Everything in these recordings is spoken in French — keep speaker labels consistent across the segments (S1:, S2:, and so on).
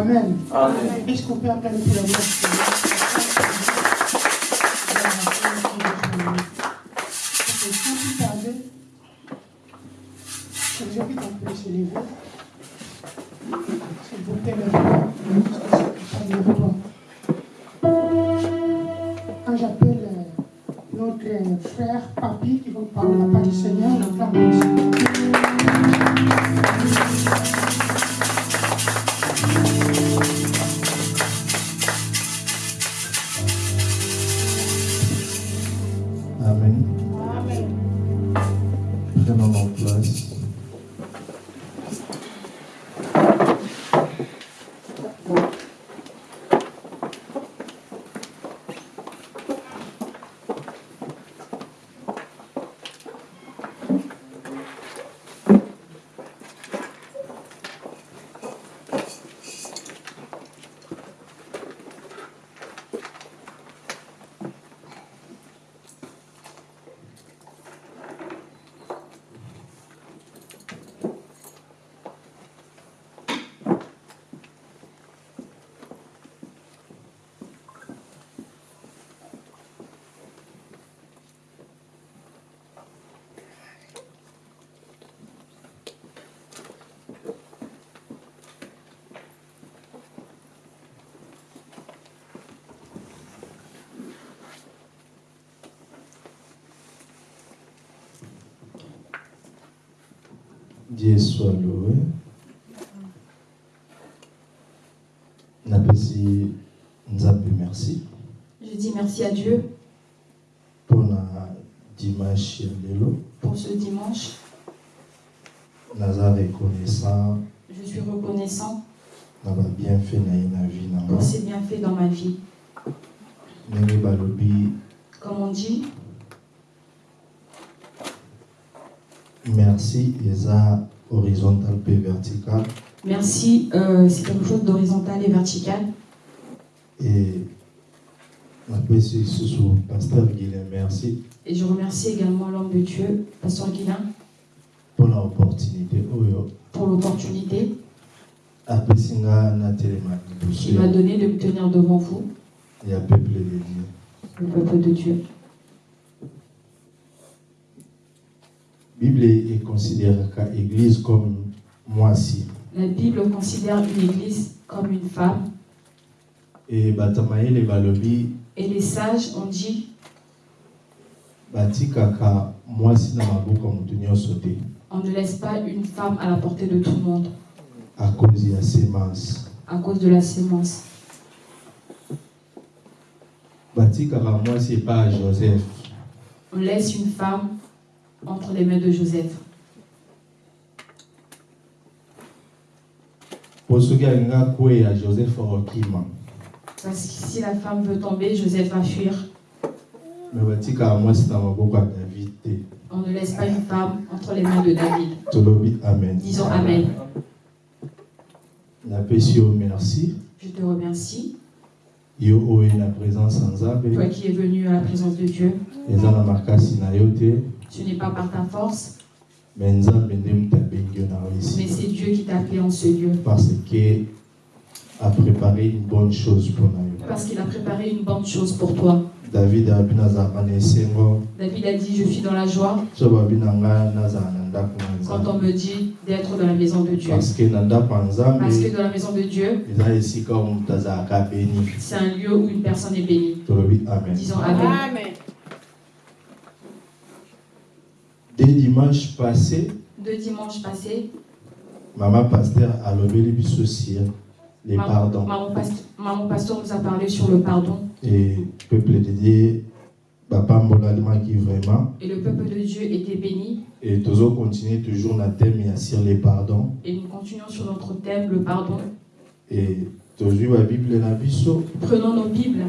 S1: Amen. Dieu soit loué. merci.
S2: Je dis merci à Dieu.
S1: Mpona dimanche ya lelo.
S2: Pour ce dimanche.
S1: reconnaissant.
S2: Je suis reconnaissant.
S1: Vie na
S2: pour ses bienfaits dans ma vie. Comme on dit,
S1: merci eza horizontal mpe vertical.
S2: Merci, euh, c'est quelque chose d'horizontal et vertical.
S1: e paster guilin. Merci.
S2: Et je remercie également l'homme de Dieu, Pasteur Guilin, pour l'opportunité.
S1: Apesi nga natelema liboso
S2: qu'il m'a donné de me tenir devant vous,
S1: ya peuple de dieu.
S2: Le peuple de Dieu.
S1: Bible ekonsideraka église comme mwasi
S2: La Bible considère une église comme une femme.
S1: E bato mayele balobi
S2: et les sages ont dit
S1: batikaka mwasi na maboko nyonso te
S2: on ne laisse pas une femme à la portée de tout le monde.
S1: À cause ya semence
S2: à cause de la sémence.
S1: batikaka mwasi epai ya joseph.
S2: On laisse une femme entre les mains de Joseph. Parce que si la femme veut tomber, Joseph va fuir. On ne laisse pas une femme entre les mains de David.
S1: amen
S2: Disons Amen.
S1: merci
S2: Je te remercie,
S1: nzambe
S2: toi qui es venu à la présence de Dieu. Ce n'est pas par ta force, mais c'est Dieu qui t'a appelé en ce lieu.
S1: parce que a préparé une bonne chose pour nous.
S2: Parce qu'il a préparé une bonne chose pour toi.
S1: David a
S2: dit, je suis dans la joie quand on me dit d'être dans la maison de Dieu.
S1: parce que
S2: dans la maison de Dieu, c'est un lieu où une personne est bénie.
S1: tolobi amen
S2: Disons Amen.
S3: Amen.
S1: dès dimanche passé
S2: Deux dimanches passés,
S1: mama paster alobeli biso sur les
S2: maman,
S1: pardons
S2: maman, maman pasteur nous a parlé sur le pardon.
S1: et peuple de dieu bapambolalaki vraiment
S2: Et le peuple de Dieu était béni.
S1: et tozo continuer toujours na thème sur les pardons
S2: Et nous continuons sur notre thème, le pardon.
S1: et tozwi babible na biso
S2: Prenons nos Bibles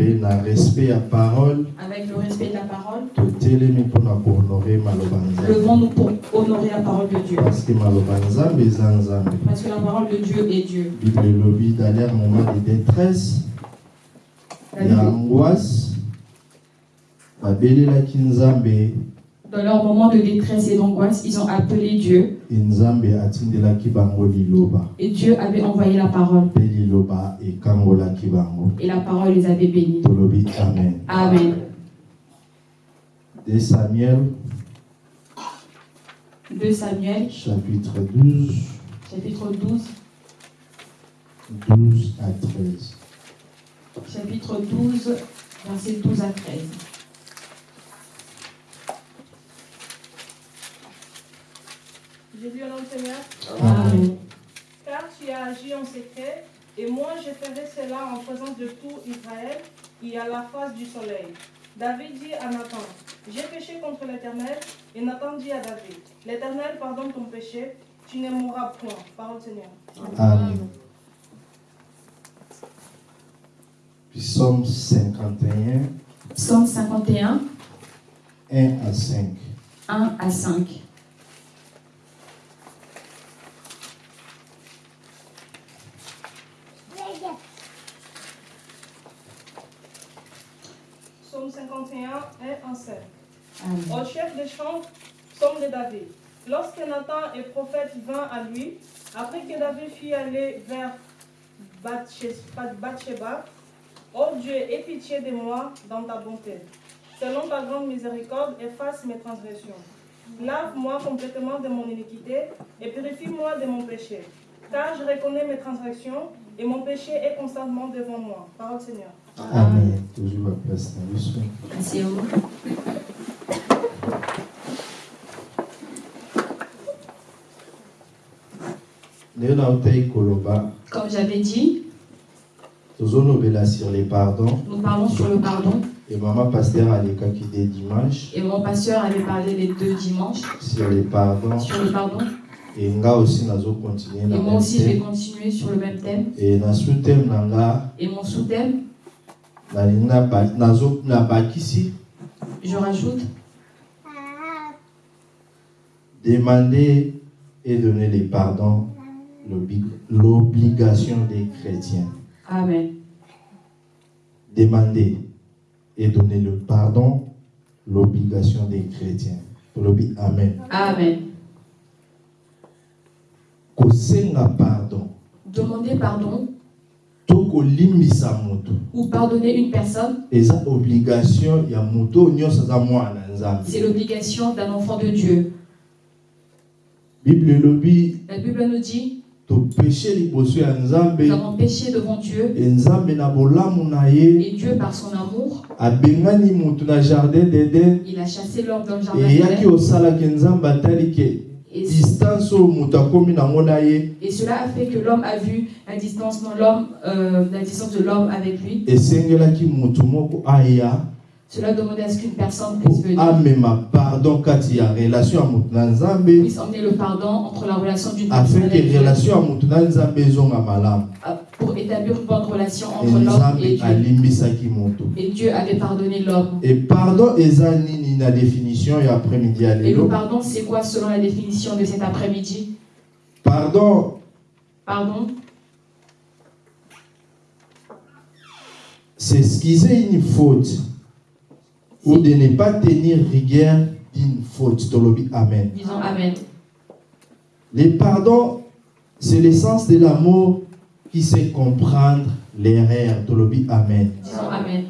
S1: mpe na respect ya parole
S2: avec le respect de la parole.
S1: totelemi mpona kohonore maloba
S2: Levons-nous pour honorer la parole de Dieu.
S1: parce que maloba nzambe eza nzambe
S2: Parce que la parole de Dieu est Dieu.
S1: bible elobi dernier moment de détresse ya angoisse babelelaki nzambe
S2: Dans leur moment de détresse et d'angoisse, ils ont appelé Dieu
S1: e
S2: et Dieu avait envoyé la parole.
S1: Bango
S2: et la parole les avait bénis.
S1: amen.
S2: Amen.
S1: de samuel.
S2: 2 Samuel,
S1: chapitre 12
S2: chapitre 12,
S1: 12 à 13
S2: chapitre 12, versets 12 à 13.
S3: Je dis au nom du Seigneur,
S2: Amen.
S3: car tu as agi en secret, et moi je ferai cela en présence de tout Israël et à la face du soleil. David dit à Nathan, j'ai péché contre l'Éternel, et Nathan dit à David, l'Éternel pardonne ton péché, tu ne mourras point. Parole Seigneur.
S1: amen psaume 51
S2: Psaume 51,
S1: 1 à 5
S2: 1 à 5.
S3: Psaume 51, 1 à 5.
S2: Amen.
S3: Au psaume de David. Lorsque Nathan et prophète vint à lui, après que David fut allé vers Bathsheba, Ô Dieu, aie pitié de moi dans ta bonté. Selon ta grande miséricorde, efface mes transgressions. Lave-moi complètement de mon iniquité et purifie-moi de mon péché. Car je reconnais mes transgressions et mon péché est constamment devant moi. Parole Seigneur.
S1: amen
S2: Asseyez-vous.
S1: ndenge nautaki
S2: Comme j'avais dit,
S1: tozolobela sur les pardons.
S2: nous parlons sur le pardon.
S1: et mama paster alekaki de dimanche.
S2: Et mon pasteur avait parlé les deux dimanches.
S1: Sur les pardons.
S2: Sur le pardon.
S1: et nga aussi
S2: Et
S1: na
S2: moi aussi, je vais
S1: thème.
S2: continuer sur le même thème.
S1: et na sous-thème na nga
S2: Et mon
S1: naba- nazo- nabakisi
S2: je rajoute.
S1: Demander et donner les pardons l'obligation des chrétiens.
S2: Amen.
S1: demander et donner le pardon l'obligation des chrétiens. Amen.
S2: Amen.
S1: kosenga pardon.
S2: Demander pardon.
S1: Moto.
S2: Ou pardonner une personne,
S1: eza obligation ya moto oyo nyonso aza mwana nzambe.
S2: C'est l'obligation d'un enfant de Dieu.
S1: bible elobi
S2: La Bible nous dit, nous avons péché devant Dieu. Et Dieu, par son amour, il a chassé l'homme dans le jardin Et, et cela a fait que l'homme a vu la distance, l'homme, euh, la distance de l'homme avec lui. Cela demandait à ce qu'une personne puisse
S1: po
S2: venir,
S1: amema pardon kati ya relation ya moto na nzambe
S2: puisse emmener le pardon entre la relation d'une
S1: afin
S2: personne avec Dieu,
S1: relation ya moto na nzambe ezonga malamu
S2: euh, pour établir une bonne relation entre l'homme et Dieu.
S1: alimbisaki moto.
S2: Et Dieu avait pardonné l'homme.
S1: e pardon eza nini na définition ya après-midi ya
S2: Et le
S1: lelo
S2: pardon, c'est quoi selon la définition de cet après-midi?
S1: Pardon.
S2: Pardon,
S1: c'est excuser une faute ou de ne pas tenir rigueur d'une faute amen
S2: disons Amen.
S1: le pardon c'est l'essence de l'amour qui sait comprendre l'erreur amen
S2: Disons Amen.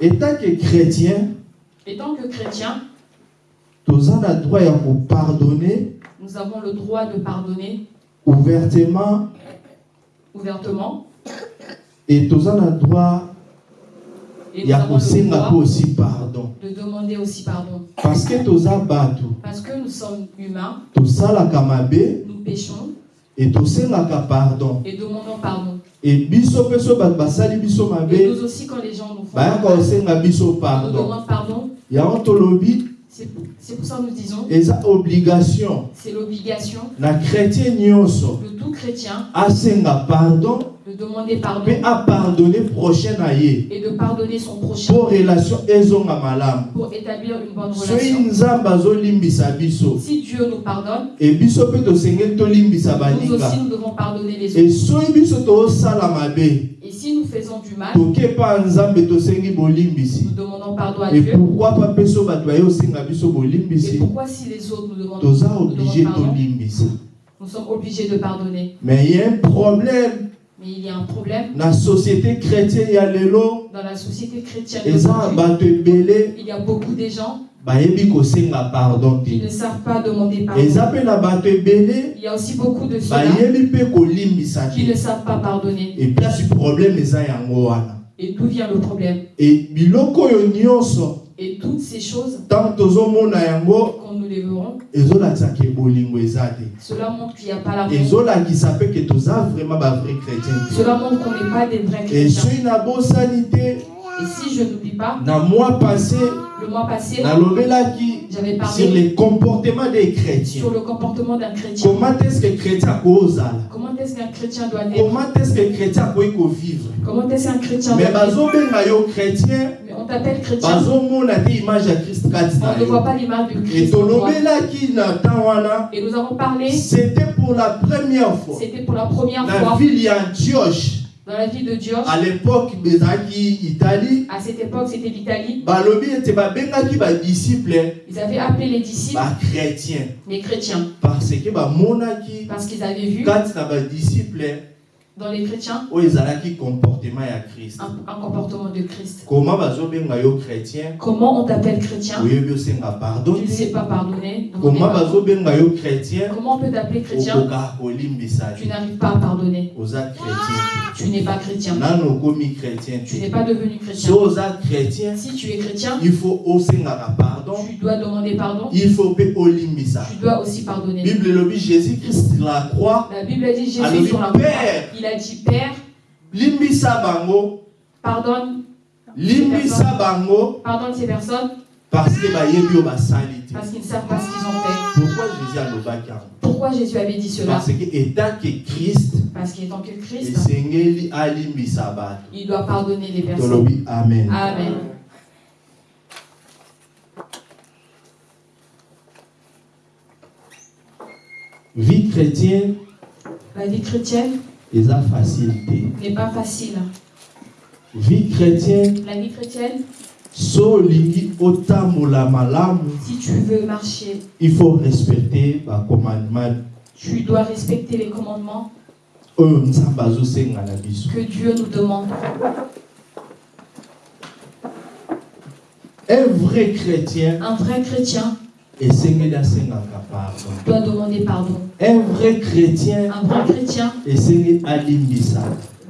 S1: étant que chrétien
S2: Et tant que chrétiens,
S1: toza na droit ya kopardonner
S2: nous avons le droit de pardonner
S1: ouvertement
S2: ouvertement.
S1: et toza na droit
S2: Et
S1: ya
S2: le
S1: kosenga
S2: droit
S1: aussi pardon.
S2: de demander aussi pardon.
S1: parce que toza bato.
S2: Parce que nous sommes humains,
S1: tosalaka mabe.
S2: nous péchons
S1: et tosengaka pardon.
S2: et demandons pardon.
S1: et biso mpe so bato basali biso
S2: Et
S1: mabe
S2: nous aussi, quand les gens nous font
S1: bayaka kosenga biso
S2: nous
S1: pardon.
S2: demandent pardon.
S1: yango tolobi.
S2: C'est pour ça que nous disons,
S1: eza obligation.
S2: c'est l'obligation
S1: na chrétien nyonso.
S2: de tout chrétien
S1: asenga pardon
S2: demander pardon
S1: mpe apardonne prochain na ye
S2: et de pardonner son prochain.
S1: Mpo relation ezonga malamu.
S2: Pour établir une bonne relation.
S1: nzambe azolimbisa biso
S2: Si Dieu nous pardonne,
S1: e biso mpe tosengeli tolimbisa
S2: nous
S1: baninga.
S2: aussi nous devons pardonner les
S1: e
S2: autres.
S1: soki biso tozosala mabe
S2: Et si nous faisons du mal, nous demandons pardon à
S1: e
S2: Dieu. Et pourquoi si les autres nous demandent,
S1: toza
S2: nous demandent pardon, nous sommes obligés de pardonner.
S1: mais il y a un problème
S2: Mais il y a un problème
S1: na société chrétienne ya lelo
S2: dans la société chrétienne
S1: eza
S2: d'aujourd'hui.
S1: bato ebele
S2: Il y a beaucoup de gens
S1: bayebi kosenga pardon
S2: qui
S1: te
S2: ne savent pas demander
S1: eza
S2: pardon.
S1: mpe na bato ebele
S2: Il y a aussi beaucoup de ceux-là
S1: bayebi mpe kolimbisa
S2: qui ne
S1: te
S2: savent pas pardonner.
S1: problème eza yango wana
S2: Et d'où vient le problème
S1: e biloko oyo nyonso
S2: Et toutes ces choses, quand nous les verrons, cela montre qu'il n'y a pas
S1: te
S2: Cela montre qu'on n'est pas des vrais chrétiens. Et si je n'oublie pas,
S1: na mois passé
S2: le mois passé, j'avais
S1: sur
S2: parlé
S1: les comportements des chrétiens.
S2: sur le comportement d'un chrétien.
S1: comment est-ce que chrétien akozala
S2: Comment est-ce qu'un chrétien doit être
S1: comment est-ce que chrétien akoki kovivre
S2: Comment est-ce qu'un chrétien
S1: mais
S2: doit
S1: bazobenga yo chrétien
S2: Mais on t'appelle chrétien, on ne voit pas l'image de
S1: et
S2: Christ. Et nous avons parlé,
S1: c'était pour la première fois.
S2: C'était pour la première
S1: ville antioche
S2: dans la vie de Dios.
S1: à l'époque italie
S2: À cette époque, c'était l'Italie.
S1: badisciple
S2: Ils avaient appelé les disciples
S1: bachrétien
S2: les chrétiens
S1: parce que bamonaki
S2: parce qu'ils avaient vu
S1: kati na badisciple
S2: dans les chrétiens
S1: oyo ezalaki comportement ya krist
S2: un, un comportement de Christ.
S1: koma bazobenga yo chrétien?
S2: Comment on t'appelle chrétien?
S1: Oyebi osenga pardon
S2: Tu ne sais pas pardonner.
S1: bazobenga yo chrétien?
S2: Comment on peut t'appeler chrétien?
S1: Okoka kolimbisa
S2: Tu n'arrives pas à pardonner.
S1: oza chrétien
S2: Tu n'es pas chrétien.
S1: te nano okomi chrétien
S2: Tu n'es pas devenu chrétien.
S1: so oza chrétien
S2: Si tu es chrétien,
S1: il faut osengaka pardon
S2: tu dois demander pardon.
S1: il faut mpe olimbisa
S2: Tu dois aussi pardonner.
S1: bible elobi jésus christ la croix
S2: La Bible dit Jésus sur la croix. Il a dit Père,
S1: limbisa bango.
S2: pardonne,
S1: limbisa bango.
S2: Pardonne ces personnes.
S1: Parce que bayebi oyo basali te.
S2: Parce qu'ils ne savent pas ce qu'ils ont fait.
S1: pourquoi jésus alobaki yango
S2: Pourquoi Jésus avait dit cela?
S1: Parce que etanke christ
S2: Parce qu'étant que Christ,
S1: esengeli alimbisa bato.
S2: il doit pardonner les personnes.
S1: amen.
S2: Amen.
S1: vie chrétienne.
S2: La vie chrétienne
S1: eza facile te
S2: n'est pas facile.
S1: vie chrétienne.
S2: La vie chrétienne,
S1: so olingi otambola malamu
S2: si tu veux marcher,
S1: il faut respecter bacommandement
S2: tu dois respecter les commandements
S1: oyo nzambe azosenga na biso
S2: que Dieu nous demande.
S1: un vrai chrétien
S2: Un vrai chrétien doit demander pardon.
S1: un vrai chrétien
S2: Un vrai chrétien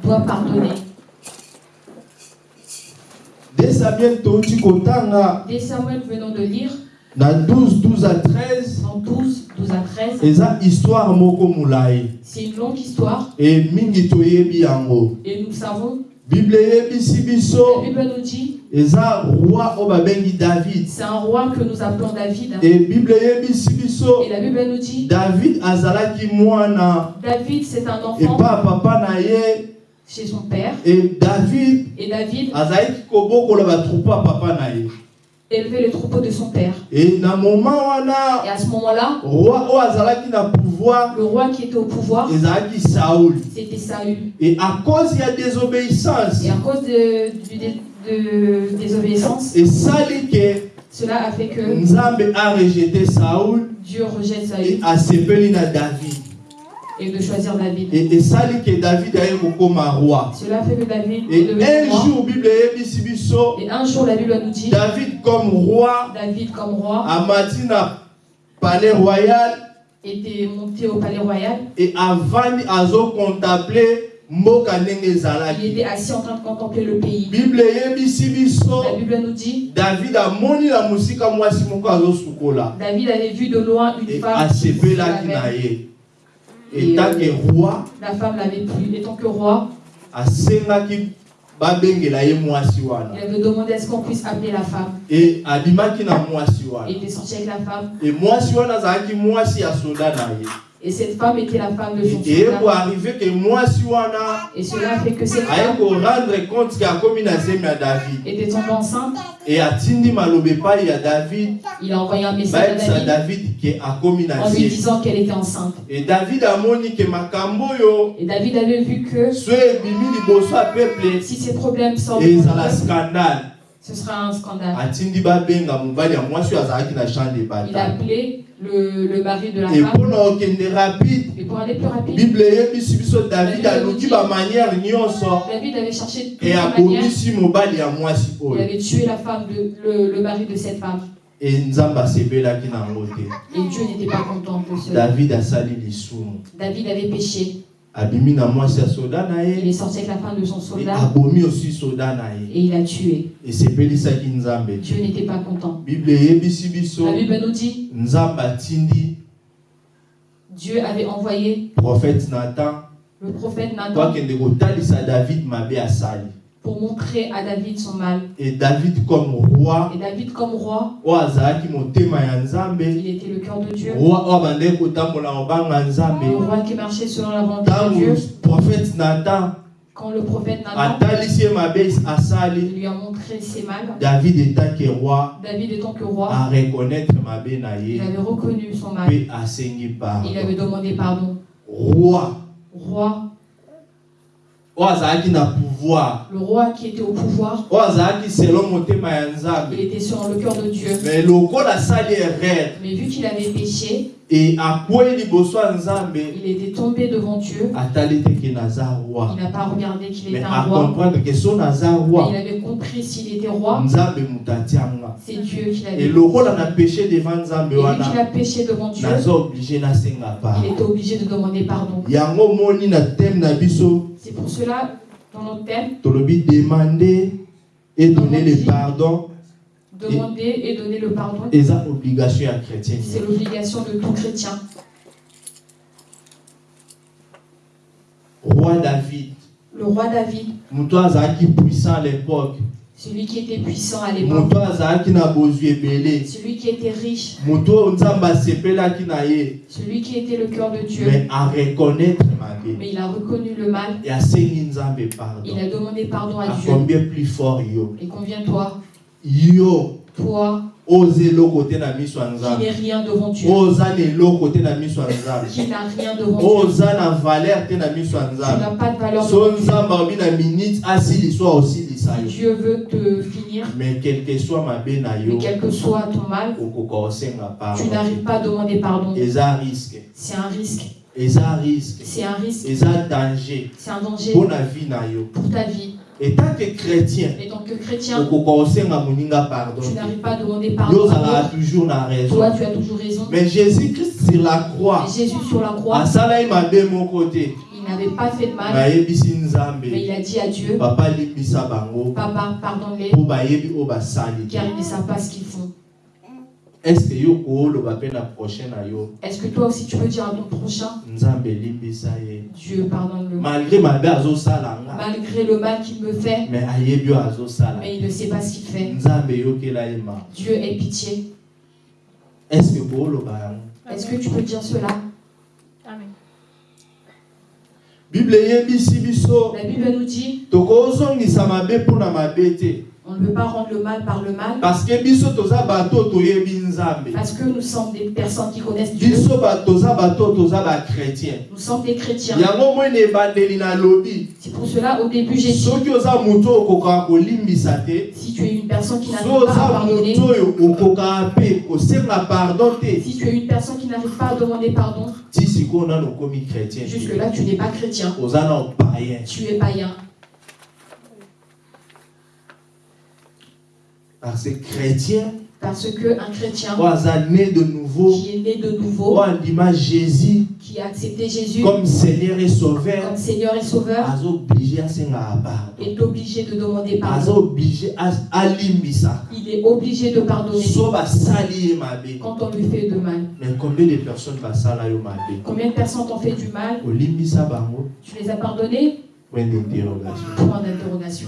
S2: doit pardonner.
S1: de samuel
S2: venons de lire,
S1: na 12 12 à 13
S2: en 12, 12 à 13,
S1: eza histoire moko molai
S2: c'est une longue histoire.
S1: E mingi toyebi yango.
S2: Et nous savons,
S1: bible
S2: la Bible nous dit, c'est un roi que nous appelons David. Et la Bible nous dit,
S1: david
S2: David c'est un enfant
S1: epa papa na ye.
S2: chez son père.
S1: E david
S2: et David
S1: papa
S2: élevait le troupeau de son père.
S1: na moma wana
S2: Et à ce moment-là, le roi qui était au pouvoir, c'était Saül.
S1: e à cause ya désobéissance.
S2: Et à cause de, du- de, désobéissance,
S1: esali ke
S2: cela a fait que
S1: nzambe arejete saoul
S2: Dieu rejette
S1: e
S2: Saül
S1: asepeli na david
S2: et de choisir David.
S1: e esali ke david aye kokóma roi
S2: Cela fait que David
S1: et un
S2: roi.
S1: jour bible
S2: Et un jour, la Bible nous dit,
S1: david comme roi
S2: David comme roi
S1: amati na palais royal
S2: était monté au palais royal.
S1: e avandi azokontemple mboka ndenge
S2: Il
S1: ezalaki
S2: était assis en train de contempler le pays. La Bible nous dit,
S1: david amoni na mosika mwasi moko azosukola
S2: David avait vu de loin une femme. qui lavait.
S1: ye etanke roi
S2: La femme l'avait plu. Et tant que roi,
S1: mwasi wana
S2: il avait demandé à ce qu'on puisse appeler la femme.
S1: e abimaki na mwasi
S2: Il
S1: wana
S2: était sorti avec la femme.
S1: e
S2: Et cette femme était la femme de
S1: wana
S2: Et cela fait que cette femme était tombée enceinte.
S1: e david.
S2: Il a envoyé un message à David en lui disant qu'elle était enceinte. Et David avait vu que si ces problèmes sortent, ce sera un scandale. Il a
S1: bataille
S2: appelé le, le mari de la
S1: e
S2: femme. Et pour aller plus rapide,
S1: bible david
S2: avait cherché toutes les manières. Il avait tué la femme, de, le, le mari de cette femme. Et Dieu n'était pas content de cela.
S1: David
S2: avait péché. Il est sorti avec la femme de son soldat. Et il a tué. Dieu n'était pas content. La Bible nous dit Dieu avait envoyé
S1: prophète nathan.
S2: le prophète Nathan pour montrer à David son mal.
S1: e david comme roi
S2: Et David, comme roi, il était le cœur de Dieu. Le roi qui marchait selon la volonté de Dieu.
S1: prophète nathan
S2: Quand le prophète Nathan lui a montré ses mal,
S1: david etaki roi
S2: David étant que roi,
S1: areconnaître mabe na
S2: il avait reconnu son mal. Il avait demandé pardon.
S1: roi
S2: Roi,
S1: oyo azalaki na pouvoir
S2: le roi qui était au pouvoir, il était selon le cœur de Dieu.
S1: mais
S2: vu qu'il avait péché, il était tombé devant Dieu. Il n'a pas regardé qu'il était un roi. Mais
S1: roi
S2: il avait compris s'il était roi, c'est Dieu qui l'avait. Et vu qu'il a péché devant Dieu, il était obligé de demander pardon. C'est pour cela, dans notre thème,
S1: tolobi demander et donner le pardon
S2: demander et donner le pardon,
S1: eza obligation ya chrétien.
S2: C'est l'obligation de tout chrétien.
S1: roi david.
S2: Le roi David,
S1: moto azalaki puissant à l'époque
S2: celui qui était puissant à l'époque,
S1: na
S2: celui qui était riche,
S1: na
S2: celui qui était le cœur de Dieu,
S1: mais areconnaître mabe
S2: mais il a reconnu le mal,
S1: e nzambe pardon.
S2: Il a demandé pardon à Dieu.
S1: akombien plus fort yo?
S2: Et combien toi,
S1: yo.
S2: Toi,
S1: oza eloko te na miso ya
S2: qui
S1: nzambe
S2: n'es rien devant Dieu,
S1: oza na eloko te na miso ya nzambe.
S2: Qui n'a rien devant Dieu,
S1: oza na valeur te na miso ya
S2: tu
S1: nzambe.
S2: n'as pas de valeur
S1: so nzambe alobi na minute asilisa oyo osilisa
S2: Si
S1: yo
S2: Dieu veut te finir,
S1: mais quel que soit yo
S2: mais quel que soit ton mal, tu n'arrives pas à demander pardon.
S1: risque.
S2: C'est un risque. C'est un risque.
S1: danger.
S2: C'est un danger.
S1: Vie na yo.
S2: Pour ta vie.
S1: que chrétien
S2: Et tant que chrétien,
S1: kosenga moninga pardon.
S2: tu n'arrives pas à demander pardon. à
S1: toujours raison.
S2: Toi, tu as toujours raison.
S1: mais jésus christ sur la croix.
S2: Jésus sur la croix,
S1: mabe moko te
S2: il n'avait pas fait de mal, mais il a dit à Dieu,
S1: papa
S2: Papa, pardonne-les, car ils ne savent pas ce qu'ils font.
S1: estce
S2: que toi aussi tu peux dire à ton prochain, Dieu pardonne-le,
S1: malgré
S2: le mal qu'il me fait,
S1: mais
S2: il ne sait pas ce qu'il fait. Dieu ait pitié.
S1: Est-ce que
S2: tu peux dire cela?
S1: bible eyebisi biso. Tokozongisa mabe mpona mabe te.
S2: On ne peut pas rendre le mal par le mal,
S1: parce que
S2: nous sommes des personnes qui connaissent Dieu. Nous sommes des chrétiens. C'est pour cela, au début, j'ai dit, si tu es une personne qui n'arrive pas à pardonner, si tu es une personne qui n'arrive pas à demander pardon,
S1: te.
S2: jusque-là, tu n'es pas chrétien. Tu es païen.
S1: Parce que chrétien
S2: Parce qu'un chrétien
S1: de nouveau
S2: qui est né de nouveau,
S1: jésus
S2: qui a accepté Jésus
S1: comme seigneur et sauveur
S2: comme Seigneur et Sauveur,
S1: pardon
S2: est obligé de demander pardon. Il est obligé de pardonner. Quand on lui fait de mal.
S1: mais combien de personnes
S2: Combien de personnes t'ont fait du mal?
S1: Bango
S2: Tu les as pardonnés?
S1: Point d'interrogation.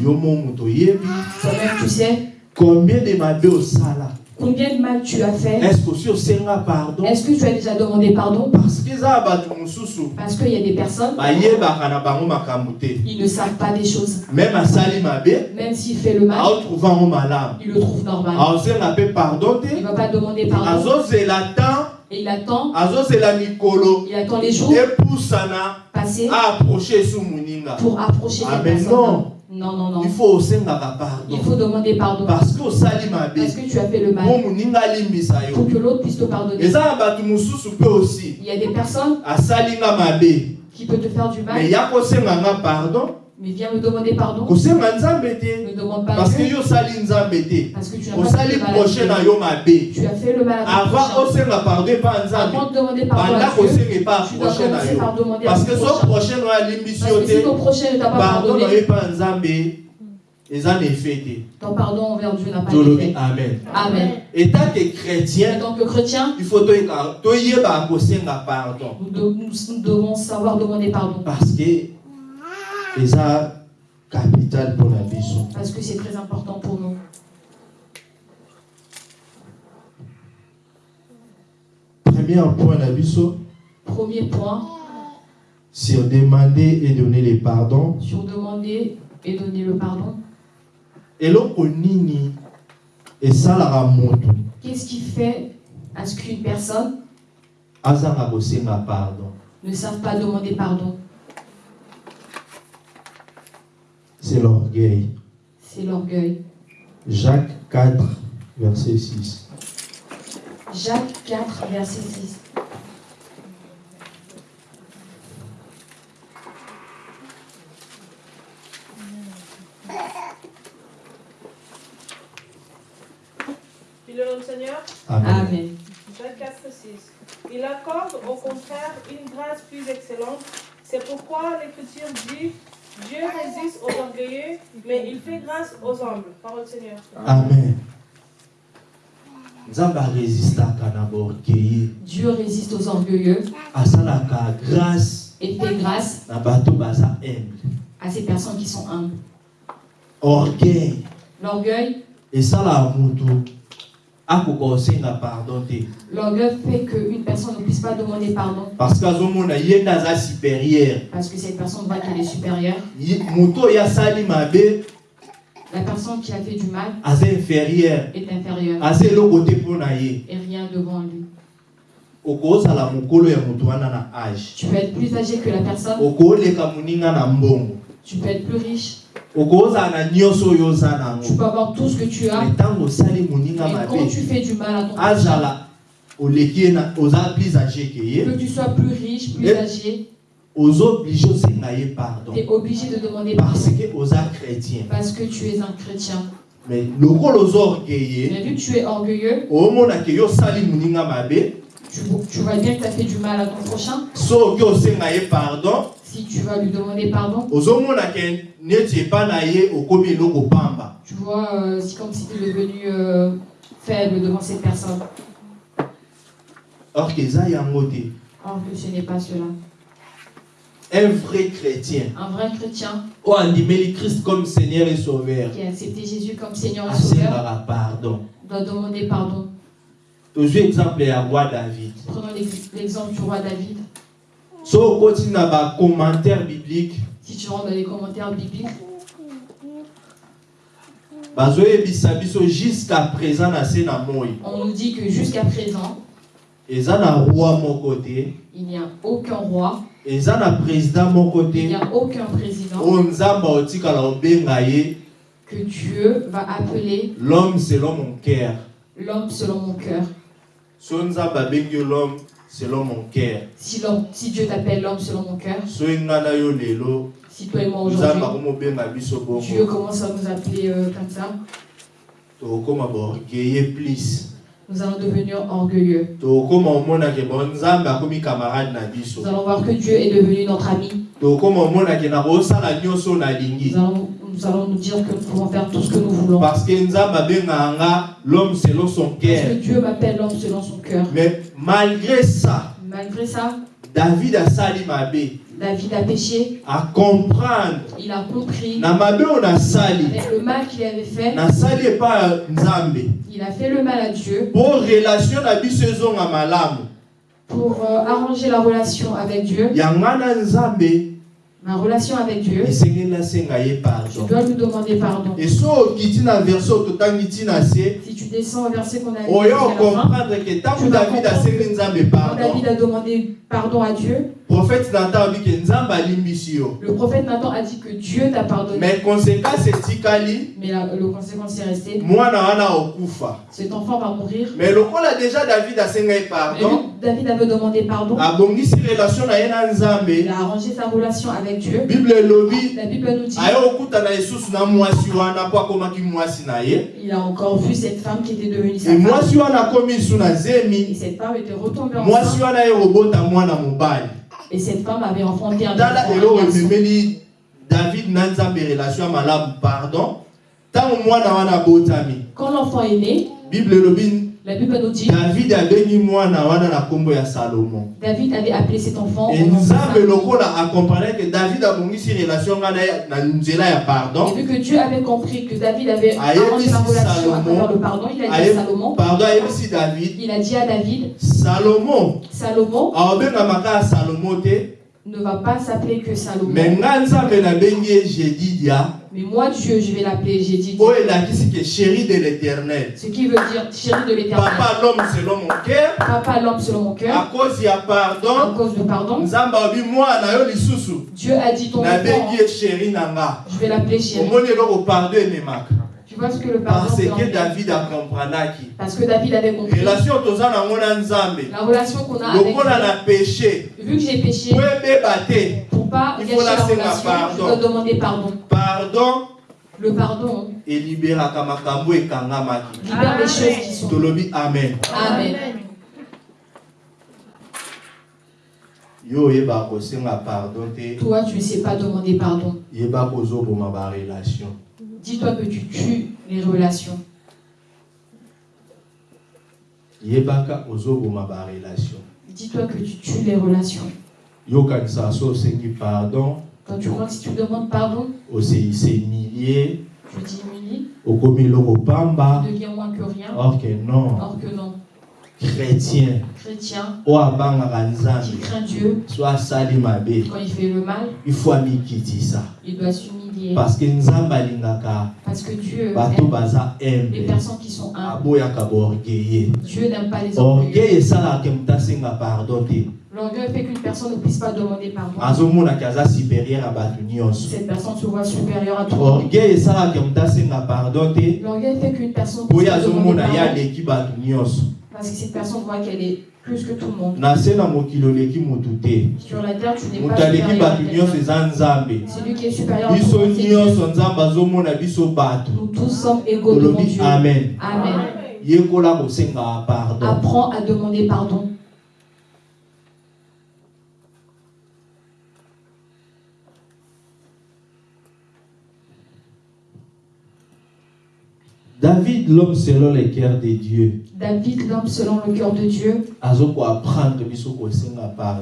S2: Toi-même, tu sais
S1: combien de mabe osala
S2: Combien de mal tu as fait
S1: est-ce que si osenga pardon
S2: Est-ce que tu as déjà demandé pardon
S1: parce que mosusu
S2: Parce qu'il y a des personnes,
S1: makambo te
S2: ils ne savent pas des choses.
S1: même asali mabe
S2: Même s'il fait le mal,
S1: aotrouve yango malamu
S2: il le trouve normal.
S1: pardon
S2: Il ne va pas demander pardon. Et il attend, il attend les jours. Passés
S1: aapproche esu moninga
S2: pour approcher
S1: Ah,
S2: les
S1: mais non.
S2: Non, non, non.
S1: il faut
S2: Il faut demander pardon.
S1: parce que
S2: Parce que tu as fait le mal. Pour que l'autre puisse te pardonner.
S1: aussi
S2: Il y a des personnes
S1: mabe
S2: qui peuvent te faire du mal,
S1: ya kosenganga pardon?
S2: Mais viens me demander pardon.
S1: kosenga nzambe te
S2: Ne demande pas
S1: parce que
S2: Dieu,
S1: yo osali nzambe te
S2: parce que tu n'as pas
S1: osali
S2: fait le mal.
S1: proche na yo mabe
S2: Tu as fait le mal à ton
S1: avant osenga pardon epa nzambe
S2: Avant de demander pardon
S1: banda
S2: à Dieu,
S1: kosenga epa proche na yo
S2: par demander à
S1: parce
S2: ton
S1: que so
S2: prochain.
S1: prochain oyo alimbisi
S2: Parce
S1: yo te
S2: pas
S1: pardon na yo epa nzambe eza na efe te
S2: ton pardon envers Dieu n'a pas
S1: tolobi
S2: été fait.
S1: amen chrétien
S2: tant que chrétien,
S1: il faut toyeba kosenga
S2: savoir demander pardon.
S1: parce que eza capital mpona biso
S2: Parce que c'est très important pour nous.
S1: premier point na biso
S2: Premier point,
S1: sur demander et donner les pardons.
S2: Sur demander et donner le pardon.
S1: eloko nini esalaka moto
S2: Qu'est-ce qui fait à ce qu'une personne
S1: azanga kosenga pardon.
S2: ne sache pas demander pardon?
S1: C'est l'orgueil
S2: C'est l'orgueil.
S1: Jacques 4 verset 6
S2: Jacques 4, verset 6.
S3: Puis le nom du Seigneur,
S1: Amen.
S2: Amen.
S3: Jacques 4, 6. Il accorde au contraire une grâce plus excellente. C'est pourquoi l'Écriture dit Dieu résiste aux orgueilleux, mais il fait grâce aux humbles. Parole du Seigneur.
S1: Amen.
S2: Dieu résiste aux orgueilleux
S1: asalaka grâce
S2: et fait grâce
S1: na bato baza humble
S2: à ces personnes qui sont humbles.
S1: orgueil
S2: L'orgueil,
S1: kosenga pardon te
S2: l'orgueil fait qu'une personne ne puisse pas demander pardon.
S1: Parce que
S2: cette personne voit qu'elle est supérieure. La personne qui a fait du mal est inférieure. Et rien devant lui. Tu peux être plus âgé que la personne, tu peux être plus riche, tu peux avoir tout ce que tu as. Et quand tu fais du mal à ton prochain, que tu sois plus riche, plus âgé, tu es obligé de demander
S1: parce
S2: pardon.
S1: que oza chrétien.
S2: Parce que tu es un chrétien.
S1: mais
S2: Mais vu que tu es orgueilleux, tu, tu vois bien que tu as fait du mal à ton prochain.
S1: soki osenga ye pardon.
S2: Si tu vas lui demander pardon,
S1: ozomonake neti epa na ye okomi eloko pamba
S2: tu vois, euh, c'est comme si tu es devenu euh, faible devant cette personne.
S1: or ke eza yango te
S2: Alors que ce n'est pas cela.
S1: un vrai chrétien.
S2: Un vrai chrétien.
S1: Oyo andimeli christ comme seigneur et sauveur.
S2: Qui a accepté Jésus comme Seigneur et Sauveur.
S1: asengaka pardon.
S2: Doit demander pardon.
S1: Tozwi exemple ya roi david.
S2: Prenons l'ex- l'exemple du roi David.
S1: so okoti na bacommentaire biblique
S2: Si tu rentres dans les commentaires bibliques,
S1: bazoyebisa biso jusqu'à présent na se na moi.
S2: on nous dit que jusqu'à présent,
S1: eza na roi moko te.
S2: il n'y a aucun roi,
S1: eza na président moko
S2: il n'y a aucun président
S1: oyo nzambe aotikala obenga ye.
S2: que Dieu va appeler
S1: l'homme selon mon cœur.
S2: l'homme selon mon cœur.
S1: so nzambe abengi yo l'homme selon mon cœur.
S2: Si, Dieu t'appelle l'homme selon mon cœur, si toi et moi aujourd'hui, Dieu commence à nous appeler euh, comme ça,
S1: tokokóma baorgueille plus.
S2: nous allons devenir orgueilleux. Nous allons voir que Dieu est devenu notre ami. Nous allons, nous allons nous dire que nous pouvons faire tout ce que nous voulons.
S1: parce que l'homme selon son
S2: Parce que
S1: cœur.
S2: Dieu m'appelle l'homme selon son cœur.
S1: mais malgré ça
S2: Malgré ça,
S1: david asali mabe.
S2: David a péché,
S1: à comprendre.
S2: Il a compris.
S1: Na oyo nasali
S2: avec le mal qu'il avait fait,
S1: nasali epai ya nzambe.
S2: il a fait le mal à Dieu.
S1: Mpo relation na biso malamu.
S2: Pour euh, arranger la relation avec Dieu,
S1: yanga na nzambe
S2: ma relation avec Dieu. Tu dois lui demander pardon.
S1: e se
S2: Si tu descends au verset qu'on a lu Tu vas comprendre. David a demandé pardon à Dieu, le prophète Nathan a dit que Dieu t'a pardonné.
S1: mais conséquence etikali
S2: Mais la, le conséquence est resté. Cet enfant va mourir.
S1: mais lokola déjà david
S2: Et
S1: pardon
S2: David avait demandé pardon. Il a arrangé sa relation avec Dieu.
S1: bible elobi
S2: La Bible nous dit il a encore vu cette femme qui était devenue sa femme. Et cette femme était retombée enceinte. Et cette femme avait enfanté un enfant,
S1: david na nzambe relation ya malamu pardon.
S2: Quand l'enfant est né,
S1: bible
S2: la Bible nous dit
S1: david abengi mwana wana na nkombo ya salomo
S2: David avait appelé cet enfant
S1: e
S2: sa
S1: nzambe lokola akomprendre ke david abongisi relation nga na nzela ya
S2: Et
S1: pardon
S2: vu que Dieu avait compris que David avait arrangé
S1: si
S2: relation à
S1: Salomon-
S2: travers le pardon, il a dit à Salomon,
S1: pardon ayebisi david.
S2: il a dit à David,
S1: salomo
S2: Salomon
S1: aobengamaka ya salomo te
S2: ne va pas s'appeler que Salomon. Mais moi, Dieu, je vais l'appeler,
S1: de l'éternel
S2: Ce qui veut dire chéri de l'éternel.
S1: papa l'homme selon mon cœur
S2: Papa, l'homme selon mon
S1: à
S2: cœur,
S1: cause
S2: à
S1: pardon
S2: cause de pardon.
S1: alobi mwana yo lisusu
S2: Dieu a dit ton
S1: nga
S2: je vais l'appeler chéri. Vois ce que le pardon
S1: parce que david akompranaki
S2: Parce que David avait compris
S1: relation
S2: la relation qu'on a avec Dieu.
S1: na péché
S2: Vu que j'ai péché, pour pas gâcher la relation,
S1: pardon.
S2: je dois demander pardon.
S1: pardon
S2: Le pardon
S1: makambo ekangamaki
S2: libère les choses qui sont.
S1: amen
S2: Amen.
S1: te
S2: Toi, tu ne sais pas demander pardon.
S1: barelation
S2: Dis-toi que tu tues les relations.
S1: yebaka ozoboma barelation
S2: Dis-toi que tu tues les relations.
S1: yokanisa so osengi pardon.
S2: Quand tu crois que si tu demandes pardon,
S1: oseise milie
S2: tu diminues,
S1: okomi eloko pamba
S2: tu deviens moins que rien.
S1: or que non.
S2: Or que non.
S1: chrétien.
S2: Chrétien.
S1: Oyo abangaka
S2: qui
S1: nzambe
S2: craint Dieu,
S1: so asali mabe.
S2: Quand il fait le mal,
S1: ifo amikitisa
S2: il doit
S1: parce que
S2: Parce que Dieu
S1: bato
S2: aime les personnes qui sont humbles.
S1: aboyaka
S2: Dieu n'aime pas les
S1: orgueil
S2: orgueilleux.
S1: pardon
S2: L'orgueil fait qu'une personne ne puisse pas demander pardon.
S1: supérieur bato nyonso
S2: Cette personne se voit supérieure à tout
S1: pardon
S2: L'orgueil fait qu'une personne ne puisse pas demander
S1: azomona
S2: pardon.
S1: aleki bato nyonso
S2: Parce que cette personne voit qu'elle est plus que tout le monde. Sur la terre, tu n'es pas supérieur à quelqu'un. Celui qui est supérieur à tout Nous tous sommes égaux devant Dieu.
S1: amen
S2: Apprends à demander pardon.
S1: David l'homme selon le cœur de dieu.
S2: David, l'homme selon le cœur de Dieu,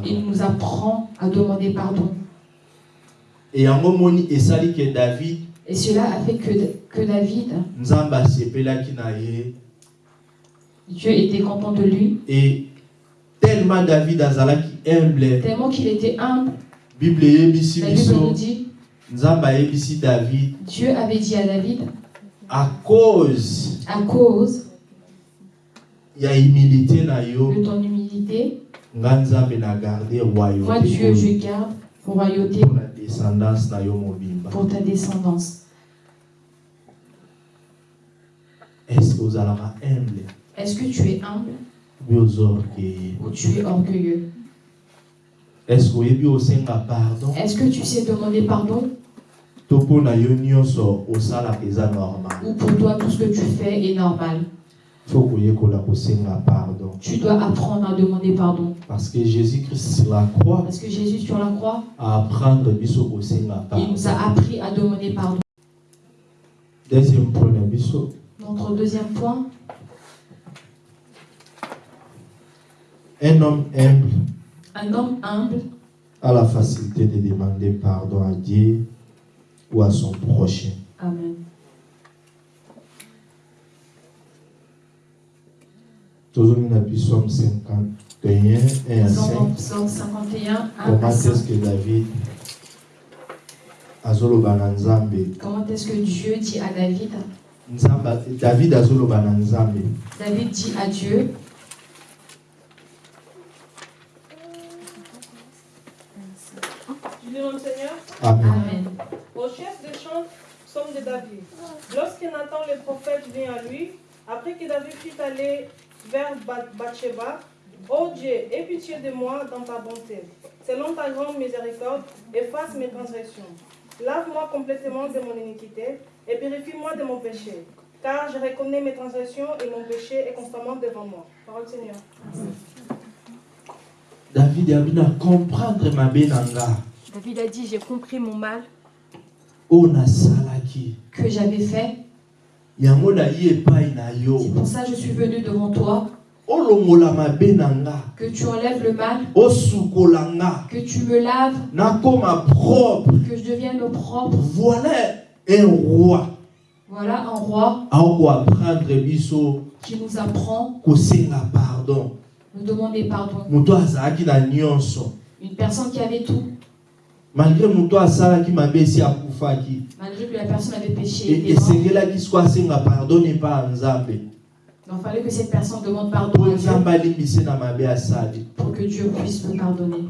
S2: il nous apprend à demander pardon.
S1: e ke david
S2: Et cela a fait que, que David, Dieu était content de lui,
S1: e tellement david azalaki humble.
S2: Tellement qu'il était humble.
S1: bible
S2: La Bible nous dit,
S1: david.
S2: Dieu avait dit à David,
S1: à cause
S2: à cause
S1: ya humilité na yo
S2: de ton humilité,
S1: nga nzambe na garde
S2: moi Dieu,
S1: royauté
S2: je garde royauté
S1: mpona descendance na yo mobimba.
S2: pour ta descendance.
S1: est-ce que ozalaka humble?
S2: Est-ce que tu es humble? Ou tu es orgueilleux?
S1: Est-ce que osenga pardon?
S2: Est-ce que tu sais demander pardon?
S1: To mpo na yo nyonso osalaka eza normal.
S2: Ou pour toi tout ce que tu fais est normal.
S1: Koyekola kosenga pardon.
S2: Tu dois apprendre à demander pardon.
S1: parce que jésus-christ sur la croix.
S2: Parce que Jésus sur la croix,
S1: a apprendre biso kosenga
S2: il
S1: pardon.
S2: nous a appris à demander pardon.
S1: deuxième point na biso.
S2: Notre deuxième point,
S1: un homme humble
S2: un homme humble
S1: a la facilité de demander pardon à Dieu ou à son prochain.
S2: Amen.
S1: tozongi na psaume 51 1 à 5
S2: Psaume Psaume 51, 1 à
S1: comment
S2: 5.
S1: est-ce que david azoloba na nzambe?
S2: Comment est-ce que Dieu dit à David?
S1: Nzamba- david azoloba na nzambe
S2: David dit à Dieu,
S1: amen
S2: Amen.
S3: Au chef des chants, somme de David. Lorsque Nathan le prophète vient à lui, après que David fut allé vers Ba- Bathsheba, Ô Dieu, aie pitié de moi dans ta bonté. Selon ta grande miséricorde, efface mes transgressions. Lave-moi complètement de mon iniquité et purifie-moi de mon péché. Car je reconnais mes transgressions et mon péché est constamment devant moi. Parole du Seigneur.
S1: david comprendre
S3: David a dit, j'ai compris mon mal
S2: Que j'avais fait. C'est pour ça que je suis venu devant toi. Que tu enlèves le mal. Que tu me laves. Que je devienne propre.
S1: voilà un roi
S2: Voilà un roi qui nous apprend nous demander pardon. Une personne qui avait tout,
S1: malgré moto asalaki mabe esi akufaki
S2: malgré que la personne avait péché, était morte.
S1: esengelaki siko asenga pardon epa ya nzambe
S2: il fallait que cette personne demande pardon à Dieu pour que Dieu puisse me pardonner.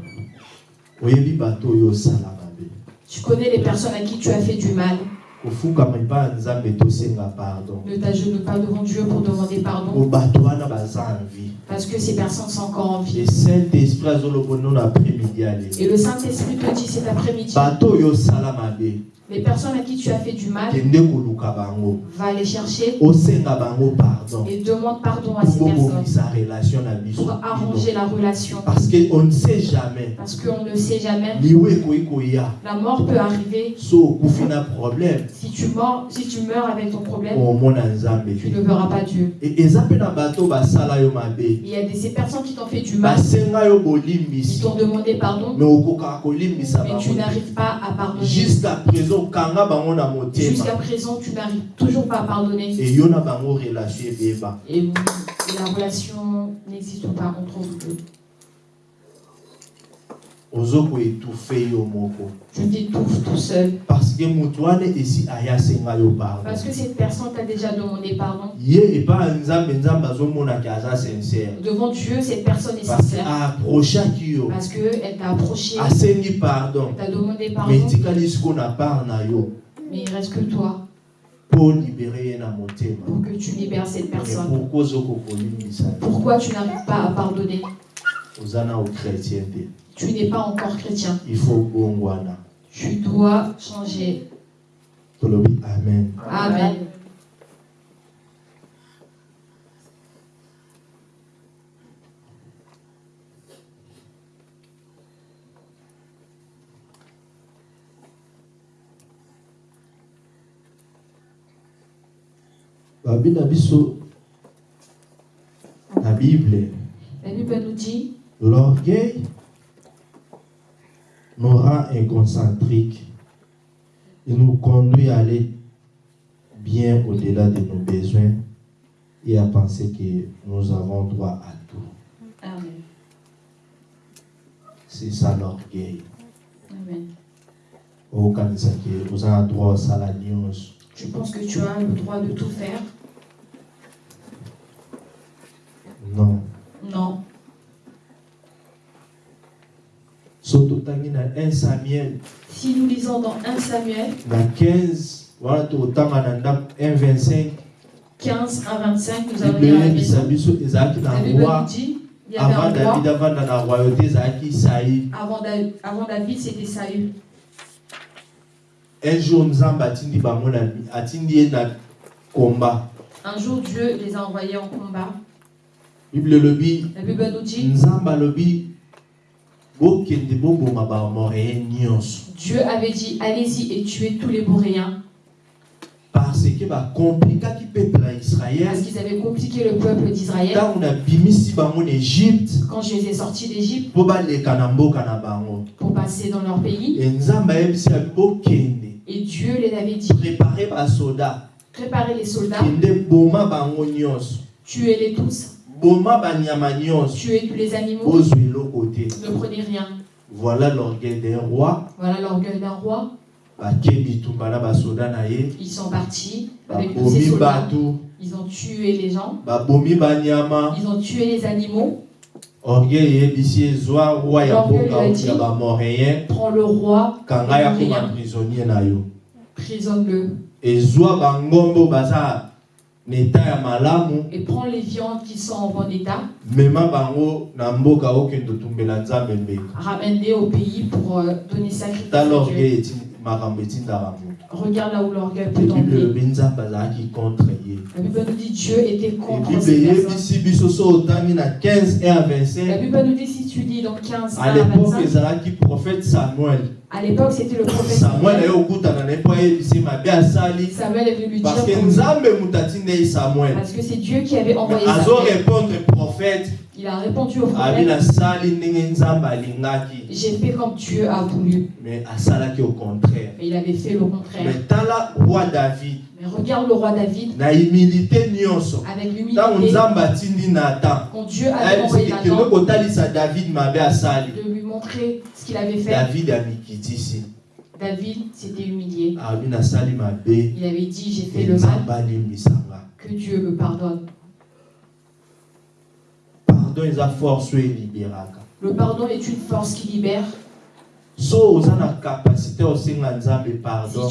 S2: Tu connais les personnes à qui tu as fait du mal. Ne t'agenouille pas devant Dieu pour demander pardon. Parce que ces personnes sont encore en vie. Et le Saint-Esprit te dit cet après-midi, les personnes à qui tu as fait du mal, va les chercher.
S1: Pardon.
S2: Et demande pardon à ces personnes. pour arranger la relation.
S1: parce que on ne sait jamais.
S2: Parce qu'on ne sait jamais, la mort peut arriver.
S1: problème.
S2: Si tu, meurs, si tu meurs avec ton problème,
S1: nzambe.
S2: tu ne verras pas Dieu.
S1: Mabe
S2: Il y a des, ces personnes qui t'ont fait du mal,
S1: yo
S2: qui
S1: bolimbisi
S2: t'ont demandé pardon, mais tu
S1: bango te.
S2: n'arrives pas à pardonner.
S1: jusqu'à présent
S2: Jusqu'à présent, tu n'arrives toujours pas à pardonner. et la relation n'existe pas entre vous deux.
S1: Yo moko.
S2: Tu t'étouffes tout seul.
S1: parce que moto wana esi aya asenga yo pardon.
S2: Parce que cette personne t'a déjà demandé pardon.
S1: ye epa ya nzambe nzambe azomonaki aza sincere
S2: Devant Dieu, cette personne est sincère.
S1: yo.
S2: Parce qu'elle t'a approché,
S1: asengi pardon.
S2: Elle t'a demandé pardon.
S1: etikali siko na part na yo.
S2: Mais il reste que toi.
S1: Na motema
S2: pour que tu libères cette
S1: Mais
S2: personne.
S1: pourquoi
S2: tu n'arrives pas à pardonner?
S1: Te
S2: Tu n'es pas encore chrétien.
S1: il faut bongwana
S2: Tu dois changer.
S1: amen
S2: Amen. La Bible nous dit
S1: l'orgueil nous rend inconcentriques il nous conduit à aller bien au-delà de nos besoins et à penser que nous avons droit à tout
S2: Amen.
S1: c'est ça l'orgueil
S2: Amen.
S1: nyonso
S2: Tu penses que tu as le droit de tout faire
S1: non
S2: Non.
S1: so totangi na 1 samuel
S2: Si nous lisons dans 1 Samuel
S1: na 15 wana tokotanga na ndako 1 25
S2: 15 à 25, nous allons lire la La Bible dit il y avait
S1: avant
S2: un
S1: david
S2: roi.
S1: na royauté
S2: Avant, Da- avant David, c'était Saül.
S1: un jour
S2: Un jour, Dieu les a envoyés en combat. La Bible nous dit
S1: nzambe alobi bokende boboma bamoréen nyonso
S2: Dieu avait dit Allez-y et tuez tous les Boréens.
S1: parce
S2: qu'ils avaient compliqué le peuple d'Israël. Quand je les ai sortis d'Égypte pour passer dans leur pays.
S1: Et
S2: Dieu les avait dit, préparez les soldats, tuez-les tous, tuez tous les animaux,
S1: te
S2: ne prenez rien.
S1: voilà l'orgueil d'un roi
S2: Voilà l'orgueil d'un roi. Ils sont partis avec tous ces soldats. Ils ont tué les gens, ils ont tué les animaux. L'orgueil a dit, Prends le roi,
S1: prisonnier
S2: prisonne-le.
S1: Ya malamu.
S2: Et prends les viandes qui sont en bon état,
S1: mema bango na mboka okende otumbela nzambe mbeka
S2: ramène-les au pays pour euh, donner sacrifice
S1: eti makambo etindaka moto
S2: Regarde là où l'orgueil peut
S1: nzambe azalaki contre ye
S2: La Bible nous dit Dieu était contre
S1: bible
S2: ces personnes.
S1: eyebisi biso so otangi na 15 1 à
S2: La
S1: 25
S2: Bible nous dit si tu lis dans 15
S1: à
S2: 1 à
S1: l'époque
S2: 25,
S1: ezalaki prophète samuel
S2: à l'époque c'était le prophète
S1: samuel
S2: est venu lui dire
S1: parce que nzambe moto atindei samuel.
S2: Parce que c'est Dieu qui avait envoyé
S1: azo
S2: Samuel.
S1: répondre prophète.
S2: Il a répondu au prophète. J'ai fait comme Dieu a voulu.
S1: mais au contraire.
S2: Mais il avait fait le contraire.
S1: mais tala roi david.
S2: Mais regarde le roi David.
S1: Na humilité nyonso.
S2: Avec l'humilité. Quand Dieu avait envoyé Nathan.
S1: david mabe asali
S2: montrer ce qu'il avait fait,
S1: david amikitisi
S2: David s'était humilié. Il avait dit J'ai fait le mal, que Dieu me pardonne. Le pardon est une force qui libère. Si tu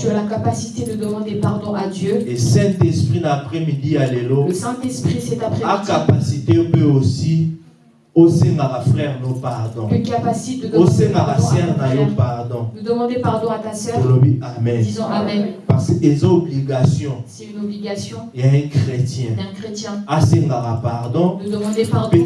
S2: as la capacité de demander pardon à Dieu, le Saint-Esprit cet après-midi
S1: akapasité mpe aussi osengaka frère no pardon
S2: te capacite de demander pardon
S1: pardon
S2: de demander pardon à ta sœur.
S1: amen
S2: Disons Amen.
S1: parce que eza obligation
S2: C'est une obligation
S1: ya un chrétien
S2: d'un chrétien
S1: asengaka pardon
S2: de demander pardon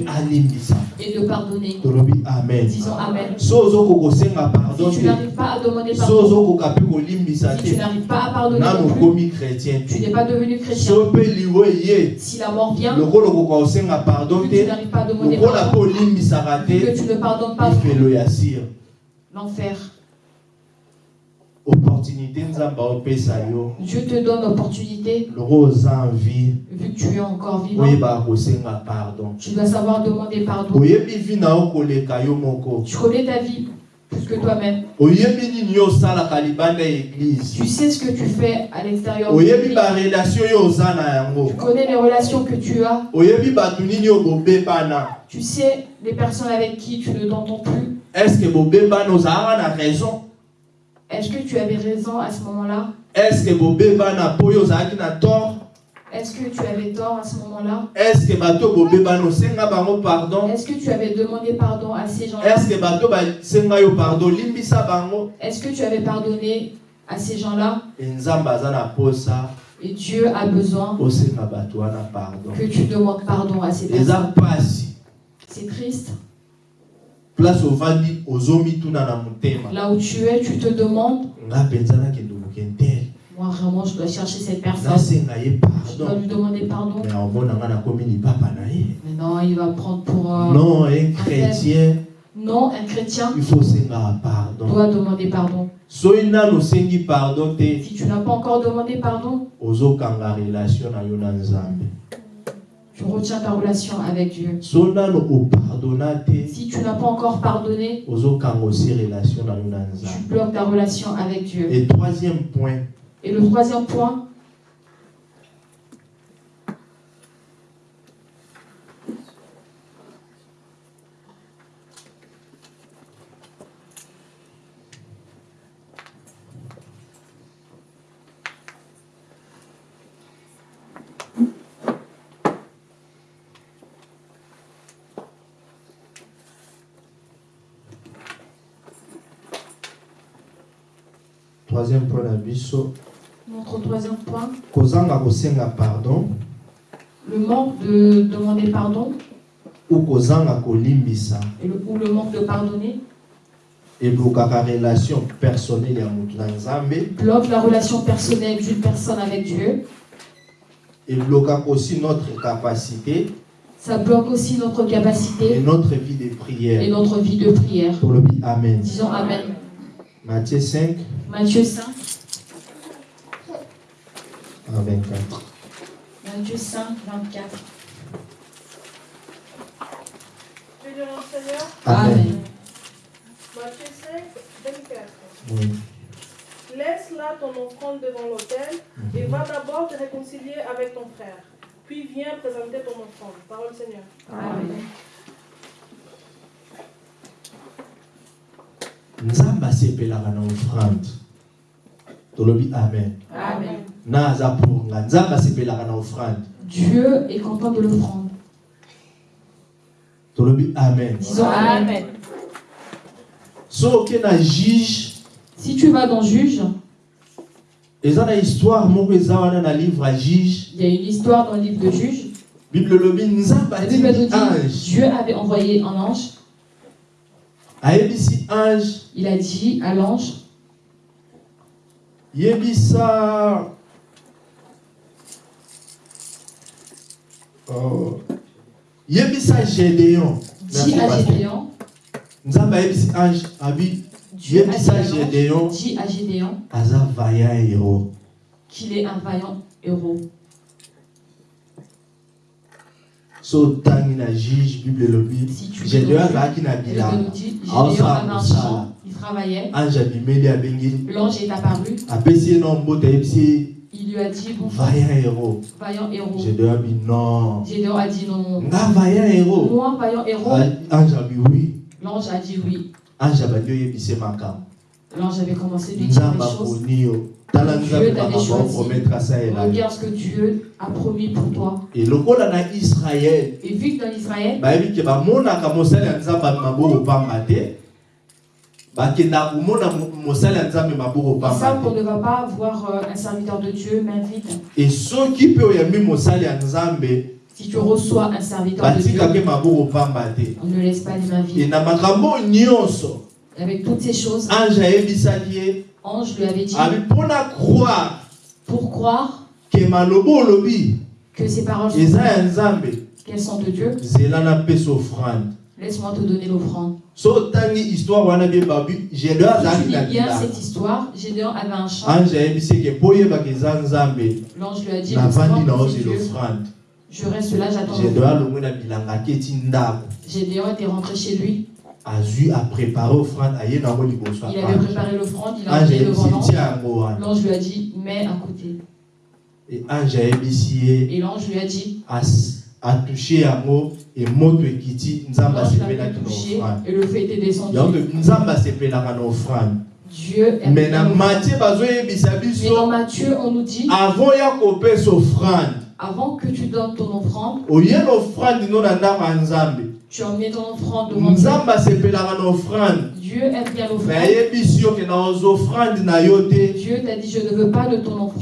S2: et de pardonner.
S1: amen
S2: Disons Amen.
S1: so ozokoka kosenga pardon
S2: Si tu
S1: te
S2: n'arrives pas à demander pardon,
S1: ozokoka mpe kolimbisa
S2: si tu
S1: te
S2: n'arrives pas à pardonner
S1: nano okomi chrétien
S2: tu
S1: te
S2: n'es pas devenu chrétien.
S1: so mpe liwe ye
S2: Si la mort vient,
S1: lokola okoka kosenga pardon
S2: vu que tu
S1: te
S2: n'arrives pas que tu ne pardonnes pas. l'enfer. Dieu te donne l'opportunité, vu que tu es encore vivant, tu dois savoir demander pardon. Tu connais ta vie plus que toi-même? Tu sais ce que tu fais à l'extérieur. de l'église? Tu connais les relations que tu as? Tu sais les personnes avec qui tu ne t'entends plus?
S1: estce na raison?
S2: Est-ce que tu avais raison à ce moment-là?
S1: Estce na tort?
S2: Est-ce que tu avais tort à ce moment-là?
S1: Estce bato bobebana osenga bango pardon?
S2: Est-ce que tu avais demandé pardon à ces gens-là?
S1: Estce bato basenga yo pardon? Limbisa bango.
S2: Est-ce que tu avais pardonné à ces gens-là?
S1: E nzambe aza na posa.
S2: Et Dieu a besoin
S1: osenga bato wana pardon.
S2: que tu demandes pardon à ces personnes. C'est triste.
S1: place ovandi ozomituna na motema.
S2: Là où tu es, tu te demandes,
S1: nga mpenza nakende kokentele
S2: moi vraiment, je dois chercher cette personne. Je dois lui demander pardon.
S1: mais
S2: non, il va prendre pour... euh,
S1: non un chrétien
S2: Non, un chrétien
S1: il faut pardon
S2: doit demander pardon. Si tu n'as pas encore demandé pardon, tu retiens ta relation avec Dieu. Si tu n'as pas encore pardonné, tu bloques ta relation avec Dieu.
S1: et troisième point
S2: Et le troisième point,
S1: troisième point biso
S2: notre troisième point,
S1: kozanga kosenga pardon
S2: le manque de demander pardon
S1: ou kozanga kolimbisa
S2: et le, ou le manque de pardonner
S1: eblokaka relation personnelle ya motu na nzambe
S2: bloque la relation personnelle d'une personne avec Dieu.
S1: eblokaka aussi notre capacité
S2: Ça bloque aussi notre
S1: et
S2: capacité
S1: notre vie de
S2: et
S1: prière.
S2: notre vie de prière.
S1: Tolobi Amen.
S2: Disons Amen.
S1: Matthieu 5,
S2: Matthieu 5,
S1: à 24.
S2: Matthieu 5, 24.
S3: Je vais dire au Seigneur,
S1: Amen.
S3: Matthieu 5, 24.
S1: Oui.
S3: Laisse là ton offrande devant l'autel et va d'abord te réconcilier avec ton frère. Puis viens présenter ton offrande. Parole Seigneur.
S2: Amen.
S1: nzambe asepelaka na offrande tolobi amen
S2: Amen.
S1: na aza pour nga nzambe asepelaka na offrande
S2: Dieu est content de l'offrande.
S1: tolobi amen
S2: Disons Amen.
S1: so oke na juge
S2: Si tu vas dans Juge,
S1: eza na histoire moko eza wana na livre ya juge
S2: il y a une histoire dans le livre de Juge.
S1: bible elobi nzambe
S2: La Bible nous
S1: atiki
S2: dit
S1: ange
S2: Dieu avait envoyé un ange.
S1: ayebisi ange
S2: Il a dit à l'ange
S1: yebisa. Oh. yebisa gédéon.
S2: Dis à Gédéon,
S1: nzambe ayebisi ange abi
S2: Dieu a dit
S1: yebisa gédéon.
S2: Dis à Gédéon.
S1: Aza vaillant héros.
S2: Qu'il est un vaillant héros.
S1: so otangi na juge bible elobi
S2: Si tu
S1: gédéon azalaki na bilanga
S2: Travaillait. L'ange est apparu, il lui a dit
S1: vaillant héros
S2: vaillant héros.
S1: gédéon abi non
S2: Gédéon a dit non.
S1: nga vaillant héros
S2: Moi, vaillant héros.
S1: Ah, ange abi oui
S2: L'ange a dit oui. L'ange avait commencé à lui dire les choses. Dieu t'avait choisi. Regarde ce que Dieu a promis pour toi.
S1: e lokola na israele
S2: Et vu que dans Israël,
S1: pamba te
S2: ne va pas voir euh, un serviteur de Dieu main vide.
S1: e soki mpe oyambi mosali nzambe
S2: Si tu reçois un serviteur de Dieu, on ne laisse pas les mains vides. Avec toutes ces choses,
S1: ange
S2: lui avait dit
S1: mpona croire
S2: pour croire que ces paroles sont qu'elles sont de Dieu, laisse-moi te donner l'offrande.
S1: Histoire wana gédéon na
S2: bien cette histoire, Gédéon avait un champ.
S1: ange nzambe
S2: L'ange lui a dit
S1: navandi na
S2: Je reste là, j'attends
S1: gédéon
S2: l'offrande.
S1: alongwe na bilanga aketi ndako
S2: Gédéon était rentré chez lui.
S1: azwi aprépare offrande aye nango liboso
S2: Il avait préparé l'offrande, il a emmené devant
S1: ayebisi
S2: l'ange. lui a dit, mets à côté.
S1: e ange
S2: Et l'ange lui a dit,
S1: as- atushe yango e moto ekiti
S2: l'avait
S1: asepelaki na offrande
S2: et le feu était descendu.
S1: yango nzambe asepelaka na offrande na bazoyebisa
S2: Mais dans
S1: biso
S2: Matthieu, on nous dit,
S1: avant ya kopesa offrande
S2: avant que tu donnes ton offrande,
S1: oye na offrande no na ndako ya nzambe. nzambe asepelaka na offrande
S2: Dieu aime bien l'offrande. t'a dit, je ne veux pas de ton offrande.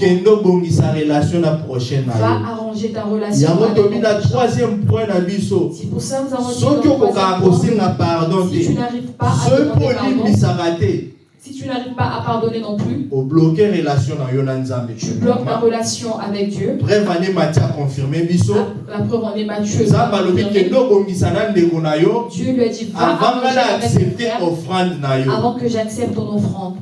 S2: Va arranger ta relation avec ton prochain. C'est pour ça que nous avons dit si tu n'arrives pas à demander pardon, si tu n'arrives pas à pardonner non plus, tu bloques ta relation avec Dieu.
S1: akonfirme biso
S2: La, la preuve en est Matthieu. Dieu lui a dit, va
S1: avant yo
S2: avant que j'accepte ton offrande.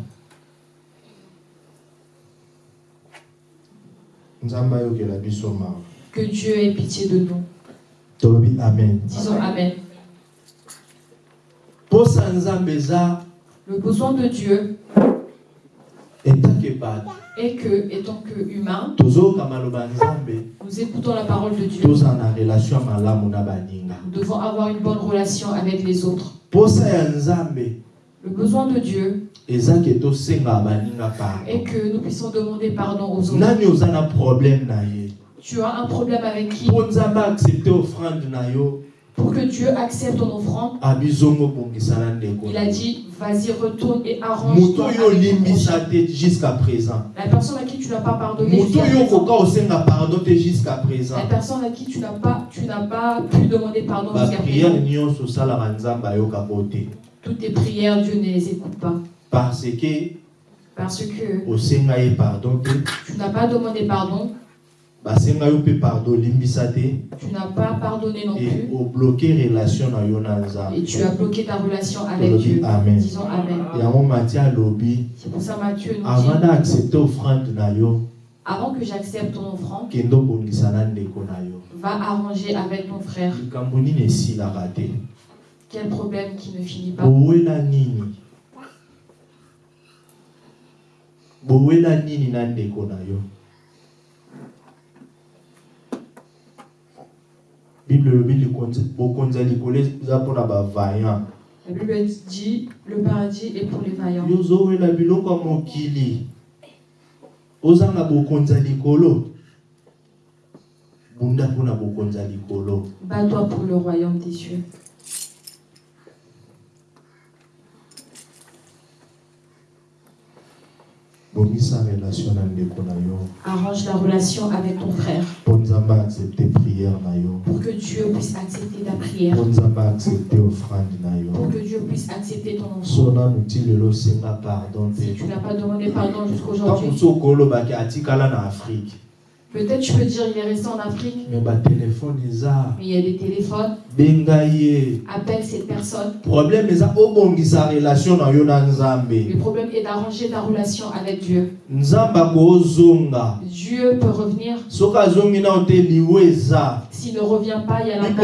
S2: Que Dieu ait pitié de nous.
S1: amen
S2: Disons Amen.
S1: eza
S2: Le besoin de Dieu est que, étant que humain, nous écoutons la parole de Dieu. Nous devons avoir une bonne relation avec les autres. Le besoin de Dieu
S1: pardon
S2: que nous puissions demander pardon aux autres. Tu as un problème avec qui? Pour que Dieu accepte ton offrande,
S1: ndeko
S2: il a dit, vas-y, retourne et
S1: te jusqu'à présent.
S2: La personne à qui tu n'as pas pardonné, jusqu'à présent. la personne à qui tu n'as pas, tu n'as pas pu demander pardon jusqu'à présent. Toutes tes prières, Dieu ne les écoute pas.
S1: parce que
S2: Parce que tu n'as pas demandé pardon tu n'as pas pardonné non
S1: et
S2: plus. et tu as bloqué ta relation avec Dieu.
S1: amen.
S2: Disons Amen. C'est pour ça Matthieu nous
S1: avant
S2: dit,
S1: d'accepter offrande na yo
S2: avant que j'accepte ton offrande, va arranger avec ton frère. Quel problème qui ne finit pas?
S1: Bowela nini na ndeko na yo? Bible elobi likonzi- bokonzi ya likolo eza mpona bavaillant
S2: La Bible dit le paradis est pour les vaillants.
S1: yo ozowela biloko ya mokili ozanga bokonzi ya likolo bunda mpona bokonzi ya likolo
S2: Bats-toi pour le royaume des cieux.
S1: bongisa relation na ndeko na yo
S2: Arrange la relation avec ton frère. Pour que Dieu puisse accepter ta prière, pour que Dieu puisse accepter ton offrande. Si tu n'as pas demandé pardon jusqu'aujourd'hui, peut-être tu peux dire il est resté en Afrique, mais il y a des téléphones. Appelle cette personne. Le problème est d'arranger ta relation avec Dieu. Dieu peut revenir. S'il ne revient pas, il y a la
S1: na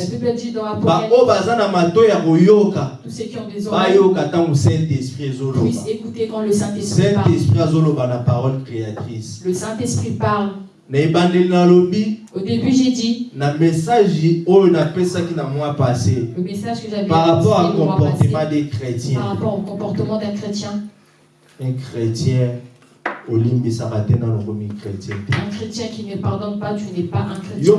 S2: La Bible dit dans Apocalypse, tous ceux qui ont des oreilles. Puissent écouter quand le Saint-Esprit parle.
S1: saint-esprit na parole créatrice.
S2: Le Saint-Esprit parle. Au début, j'ai dit le message que j'avais
S1: par rapport
S2: mois
S1: comportement des chrétiens
S2: par rapport au comportement d'un chrétien.
S1: un chrétien
S2: Un chrétien qui ne pardonne pas, tu n'es pas un chrétien.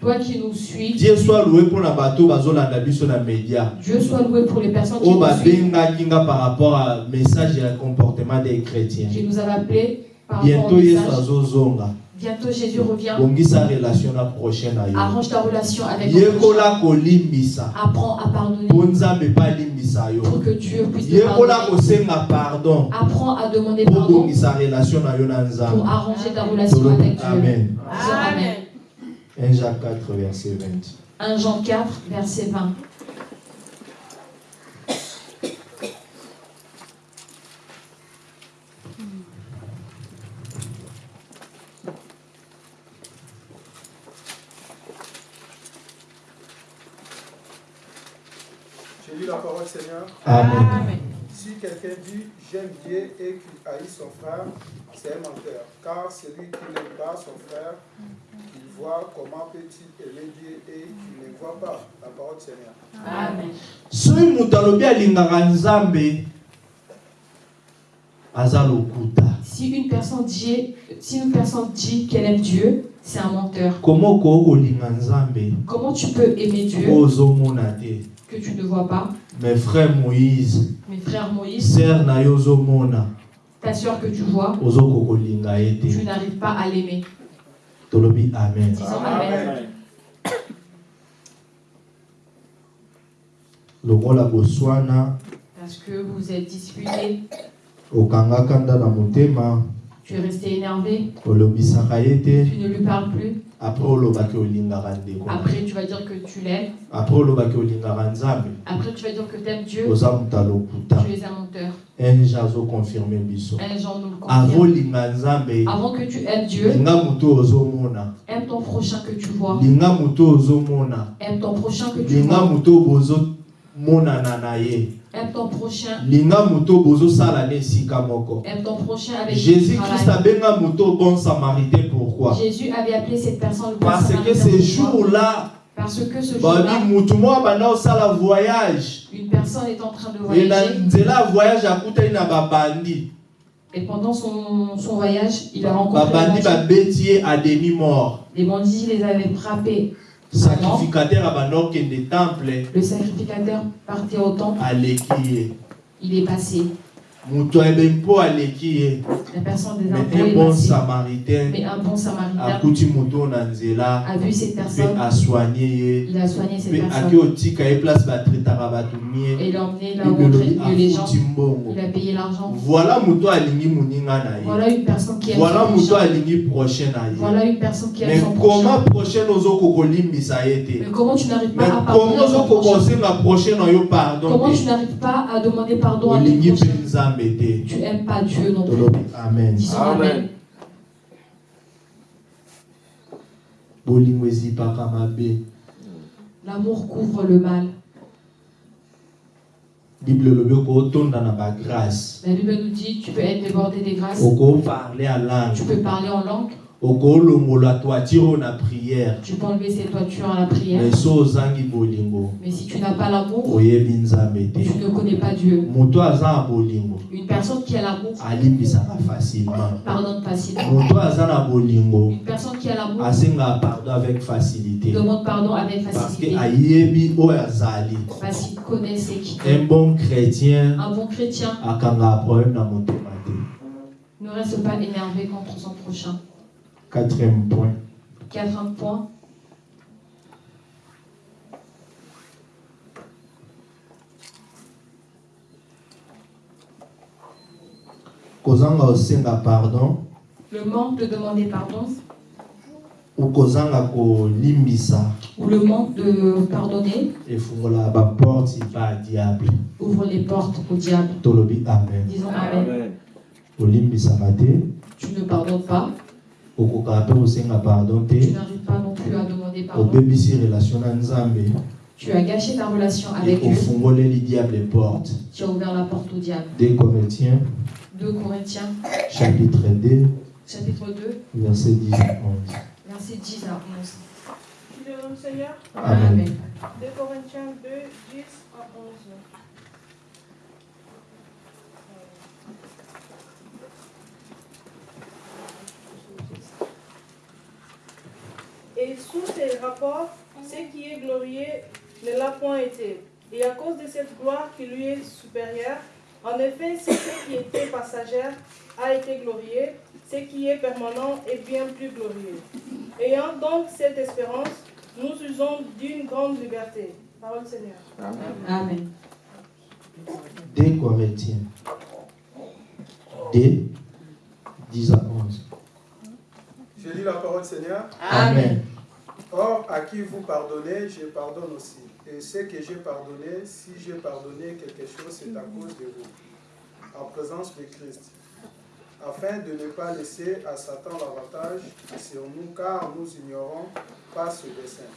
S2: Toi qui nous suis,
S1: die soit loué biso na média.
S2: Dieu soit loué pour les personnes qui
S1: oyo
S2: nous suivent,
S1: babengaki nga par rapport à message ya comportement des chrétiens.
S2: Qui nous avaient appelés par rapport au message. Bientôt Jésus revient. Arrange ta relation avec
S1: kolimbisa.
S2: Apprends à pardonner. Pour que Dieu puisse te pardonner. Apprends à demander pardon. pour arranger ta relation avec Dieu.
S1: amen.
S2: Amen.
S1: 1 Jacques 4 verset 20
S2: 1 Jean 4, verset 20.
S4: Je lis la parole
S1: Amen
S4: Si quelqu'un dit j'aime Dieu et qu'il haït son frère, c'est un menteur. Car celui qui n'aime pas son frère, qu'il voit, comment peut-il aimer Dieu et qu'il ne voit pas la parole du Seigneur.
S2: Amen.
S1: soki moto alobi alingaka nzambe aza lokuta
S2: Si une personne dit, si une personne dit qu'elle aime Dieu, c'est un menteur.
S1: nzambe?
S2: Comment tu peux aimer Dieu
S1: ozomona te
S2: que tu ne vois pas?
S1: Mes frère moïse
S2: Mes frères Moïse,
S1: ser na yo ozomona.
S2: ta soeur que tu vois, tu n'arrives pas à l'aimer.
S1: tolobi amen.
S2: Disons Amen.
S1: lokola boswana
S2: Parce que vous êtes disputés,
S1: okangaka nda na motema
S2: tu es resté énervé, tu ne lui parles plus. Après, tu vas dire que tu l'aimes. Après, tu vas dire que tu aimes Dieu. Tu es un menteur.
S1: biso
S2: Un Jean nous le confirme.
S1: avolinga nzambe
S2: Avant que tu aimes Dieu, aime ton prochain que tu vois. Aime ton prochain que tu vois. Aime ton prochain.
S1: linga esika moko
S2: Aime ton prochain avec
S1: jésus christ
S2: travailles.
S1: abenga moto bon samaritain pourquoi?
S2: Jésus avait appelé cette personne le bon
S1: parce que
S2: samaritain.
S1: ce
S2: Pourquoi
S1: jour-là
S2: Parce que ce
S1: babi
S2: jour-là,
S1: kosala voyage
S2: une personne est en train de voyager
S1: babandi
S2: et pendant son, son voyage, il a rencontré les bandits. Les bandits les avaient frappés.
S1: Sacrificateur abanda okende temple
S2: Le sacrificateur partait au temple, il est passé. La personne des
S1: mais
S2: impôts
S1: un
S2: est
S1: bon
S2: passée.
S1: samaritain
S2: Mais un bon samaritain a vu cette personne,
S1: asoigne ye
S2: il a soigné cette personne. et l'a emmené là où les gens. Il a payé l'argent.
S1: voilà
S2: une personne qui aime
S1: voilà
S2: Voilà une personne qui
S1: mais
S2: aime son
S1: comment
S2: prochain.
S1: prochain ozokoka kolimbisa ye te?
S2: Mais comment tu n'arrives
S1: mais
S2: pas à pardonner Comment tu n'arrives pas à demander pardon à ton prochain? Tu n'aimes pas Dieu non plus.
S1: amen
S2: Disons
S5: Amen.
S2: Amen. L'amour couvre le mal.
S1: bible bagrâce
S2: La Bible nous dit tu peux être débordé des grâces, tu peux parler en langue, tu peux enlever ses toitures à la prière.
S1: mais
S2: si tu n'as pas l'amour, tu ne connais pas Dieu. Une personne qui a l'amour pardonne facilement. Une personne qui a l'amour demande pardon avec facilité. Parce qu'il connaît ce qu'il
S1: un bon chrétien
S2: Un bon chrétien. ne reste pas énervé contre son prochain.
S1: Quatrième point.
S2: Quatrième point,
S1: kozanga osenga pardon.
S2: Le manque de demander pardon.
S1: Ou kozanga kolimbisa.
S2: Ou le manque de pardonner.
S1: Efungolaka baporte ba diable.
S2: Ouvre les portes au diable.
S1: tolobi amen.
S2: Disons Amen.
S5: Amen.
S1: olimbisaka te.
S2: Tu ne pardonnes pas,
S1: okokaka mpe kosenga pardon
S2: tu
S1: te
S2: n'arrives pas non plus à demander pardon.
S1: obebisi relation na nzambe.
S2: Tu as gâché ta relation avec Dieu, tu as ouvert la porte au diable.
S1: 2 Corinthiens.
S2: 2 Corinthiens,
S1: chapitre 2
S2: chapitre 2,
S1: verset 10 à 11
S2: versets 10 à 11.
S3: Qui le nom du Seigneur.
S1: Amen.
S3: 2 Corinthiens 2, 10 à 11. Et sous ces rapports, ce qui est glorieux ne l'a point été. Et à cause de cette gloire qui lui est supérieure, en effet, ce qui était passagère a été glorieux, ce qui est permanent est bien plus glorieux. Ayant donc cette espérance, nous usons d'une grande liberté. Parole du Seigneur.
S2: Amen.
S1: 2 Corinthiens 2 10 à 11
S4: Je lis la parole du Seigneur.
S1: Amen.
S4: Or, à qui vous pardonnez, je pardonne aussi. Et ce que j'ai pardonné, si j'ai pardonné quelque chose, c'est à cause de vous, en présence de Christ, afin de ne pas laisser à Satan l'avantage sur nous, car nous ignorons pas ce dessein.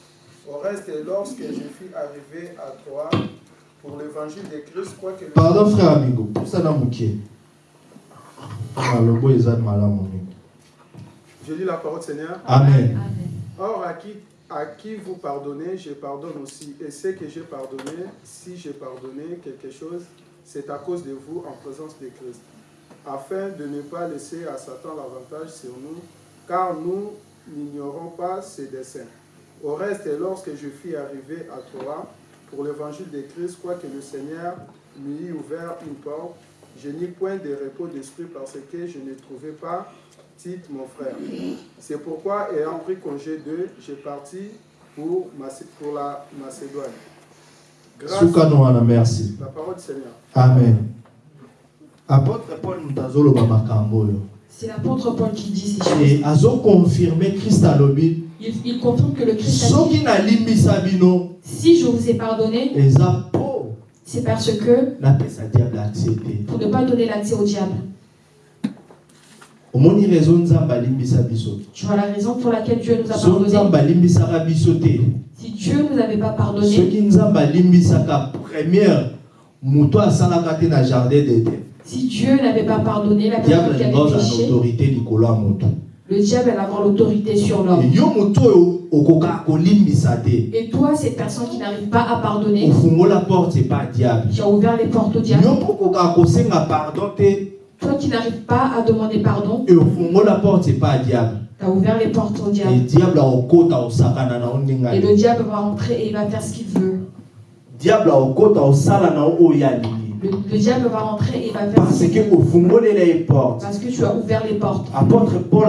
S4: Au reste, lorsque je fus arrivé à Troie pour l'évangile de Christ, quoique le
S1: pardon frère amigo moke malobo eza malamu mingi
S4: Je lis la parole du Seigneur.
S1: amen
S2: Amen.
S4: Or, à qui, à qui vous pardonnez, je pardonne aussi. Et ce que j'ai pardonné, si j'ai pardonné quelque chose, c'est à cause de vous en présence de Christ, afin de ne pas laisser à Satan l'avantage sur nous, car nous n'ignorons pas ses desseins. Au reste, lorsque je fus arrivé à Troie pour l'évangile de Christ, quoique le Seigneur m'y ouvert une porte, je n'eus point de repos d'esprit parce que je ne trouvais pas Tite, mon frère. C'est pourquoi, ayant pris congé d'eux, j'ai parti pour, pour la Macédoine. Grâce
S1: merci
S4: la parole du Seigneur.
S1: amen apôtre paul moto azoloba makambo oyo
S2: C'est l'apôtre Paul qui dit ces choses.
S1: e azokonfirme krist alobi
S2: Il, il confirme que le Christ a dit Si je vous ai pardonné, c'est parce que
S1: napesa diable accès te
S2: pour ne pas donner l'accès au diable.
S1: omoni raison nzambe alimbisa biso
S2: Tu vois la raison pour laquelle Dieu nous a pardonné. Si Dieu ne nous avait pas pardonné, si Dieu n'avait pas pardonné la personne qui avait péché, le diable allait avoir l'autorité sur l'homme. Et toi, cette personne qui n'arrive pas à pardonner, tu as ouvert les portes au diable. Toi qui n'arrives pas à demander pardon, tu as ouvert les portes au diable. Et le diable va rentrer et il va faire ce qu'il veut. Le, le diable va rentrer et va faire
S1: parce que ofungolela eporte
S2: parce que tu as ouvert les portes.
S1: apôtre paul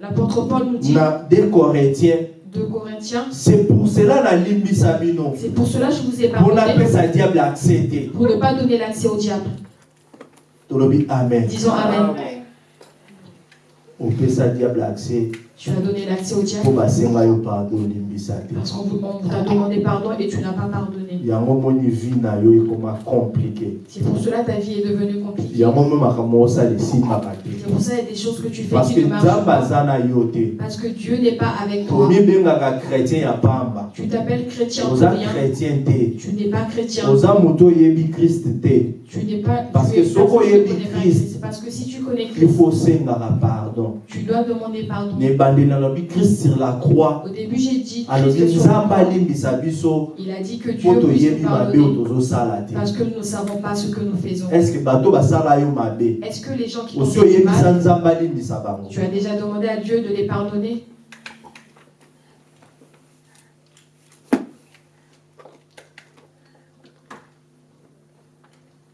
S2: L'apôtre Paul nous dit
S1: na 2 corinthiens.
S2: de Corinthiens,
S1: c'est pour cela nalimbisa bino
S2: c'est pour cela que je vous ai
S1: mpo
S2: pardonné,
S1: napesa diable accès te
S2: pour ne pas donner l'accès au diable.
S1: Tolobi amen
S2: Disons Amen.
S1: opesa diable accès
S2: Tu as donné l'accès au diable parce qu'on vous- t'a demandé pardon et tu n'as pas pardonné. C'est pour cela que ta vie est devenue compliquée. C'est pour ça qu'il y a des choses que tu fais
S1: parce
S2: qui
S1: que
S2: ne marchent pas. Parce que Dieu n'est pas avec toi. Tu t'appelles chrétien pour rien. Tu n'es pas chrétien. Tu n'es pas.
S1: Parce que
S2: parce que si tu connais
S1: il
S2: Christ, tu dois demander pardon.
S1: Kriste sur la croix.
S2: Au début, j'ai dit Christ
S1: biso
S2: Il a dit que Dieu nous pardonner parce que nous ne savons pas ce que nous faisons. Est-ce que les gens qui
S1: oyebisa
S2: mal, tu as déjà demandé à Dieu de les pardonner?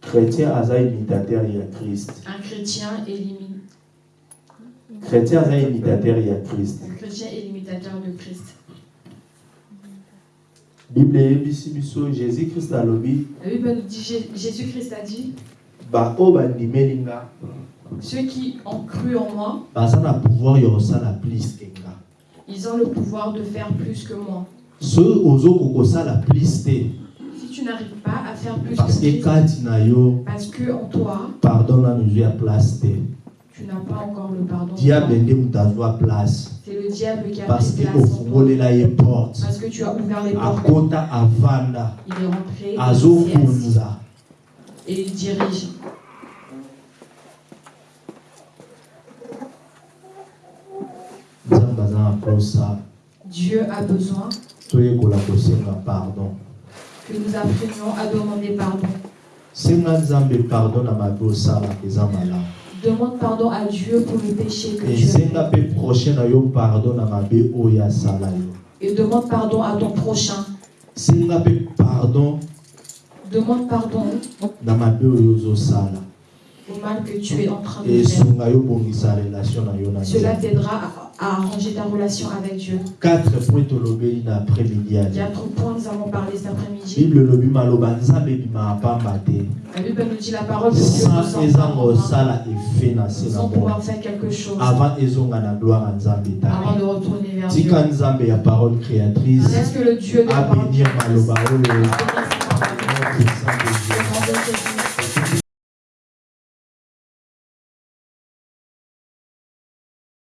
S1: Chrétien
S2: Un chrétien est limite.
S1: chrétien aza imitateur ya krist
S2: Un chrétien est l'imitateur de Christ.
S1: bible eyebisi biso jésus krist alobi
S2: La Bible nous dit Jé- Jésus-Christ a dit Ceux qui ont cru en moi,
S1: na pouvoir kosala plus ke nga
S2: ils ont le pouvoir de faire plus que moi.
S1: soki ozokoka kosala plus te
S2: Si tu n'arrives pas à faire plus
S1: parce
S2: que
S1: que
S2: Christ, parce que en toi,
S1: pardon nanu ezwi ya place te
S2: tu n'as pas encore le pardon.
S1: diable place
S2: C'est le diable qui a
S1: parce
S2: pris
S1: que
S2: place
S1: porte
S2: Parce que tu as ouvert les portes.
S1: akota avanda
S2: Il est rentré et il s'est assis.
S1: azokunza
S2: et il dirige. Dieu a besoin
S1: pardon
S2: que nous apprenions à demander pardon. Demande pardon à Dieu pour le péché que tu as Et demande pardon à ton prochain.
S1: pardon
S2: Demande pardon
S1: oyo ozosala
S2: au mal que tu es en train de faire. Cela t'aidera à, à arranger ta relation avec Dieu.
S1: quatre point tolobeli na après-midi
S2: Quatre points, nous avons parlé cet après-midi.
S1: bible elobi maloba nzambe ebimaka pamba te
S2: La Bible nous dit la parole de Dieu
S1: sans
S2: sort
S1: eza
S2: pas en vain,
S1: kosala efe na se na
S2: sans pouvoir faire quelque chose.
S1: Avant ezonga na gloire nzambe
S2: avant
S1: tala
S2: de retourner vers Dieu.
S1: tika nzambe ya parole créatrice
S2: Est-ce que le Dieu de la parole
S1: abénir maloba oyo
S2: bénisse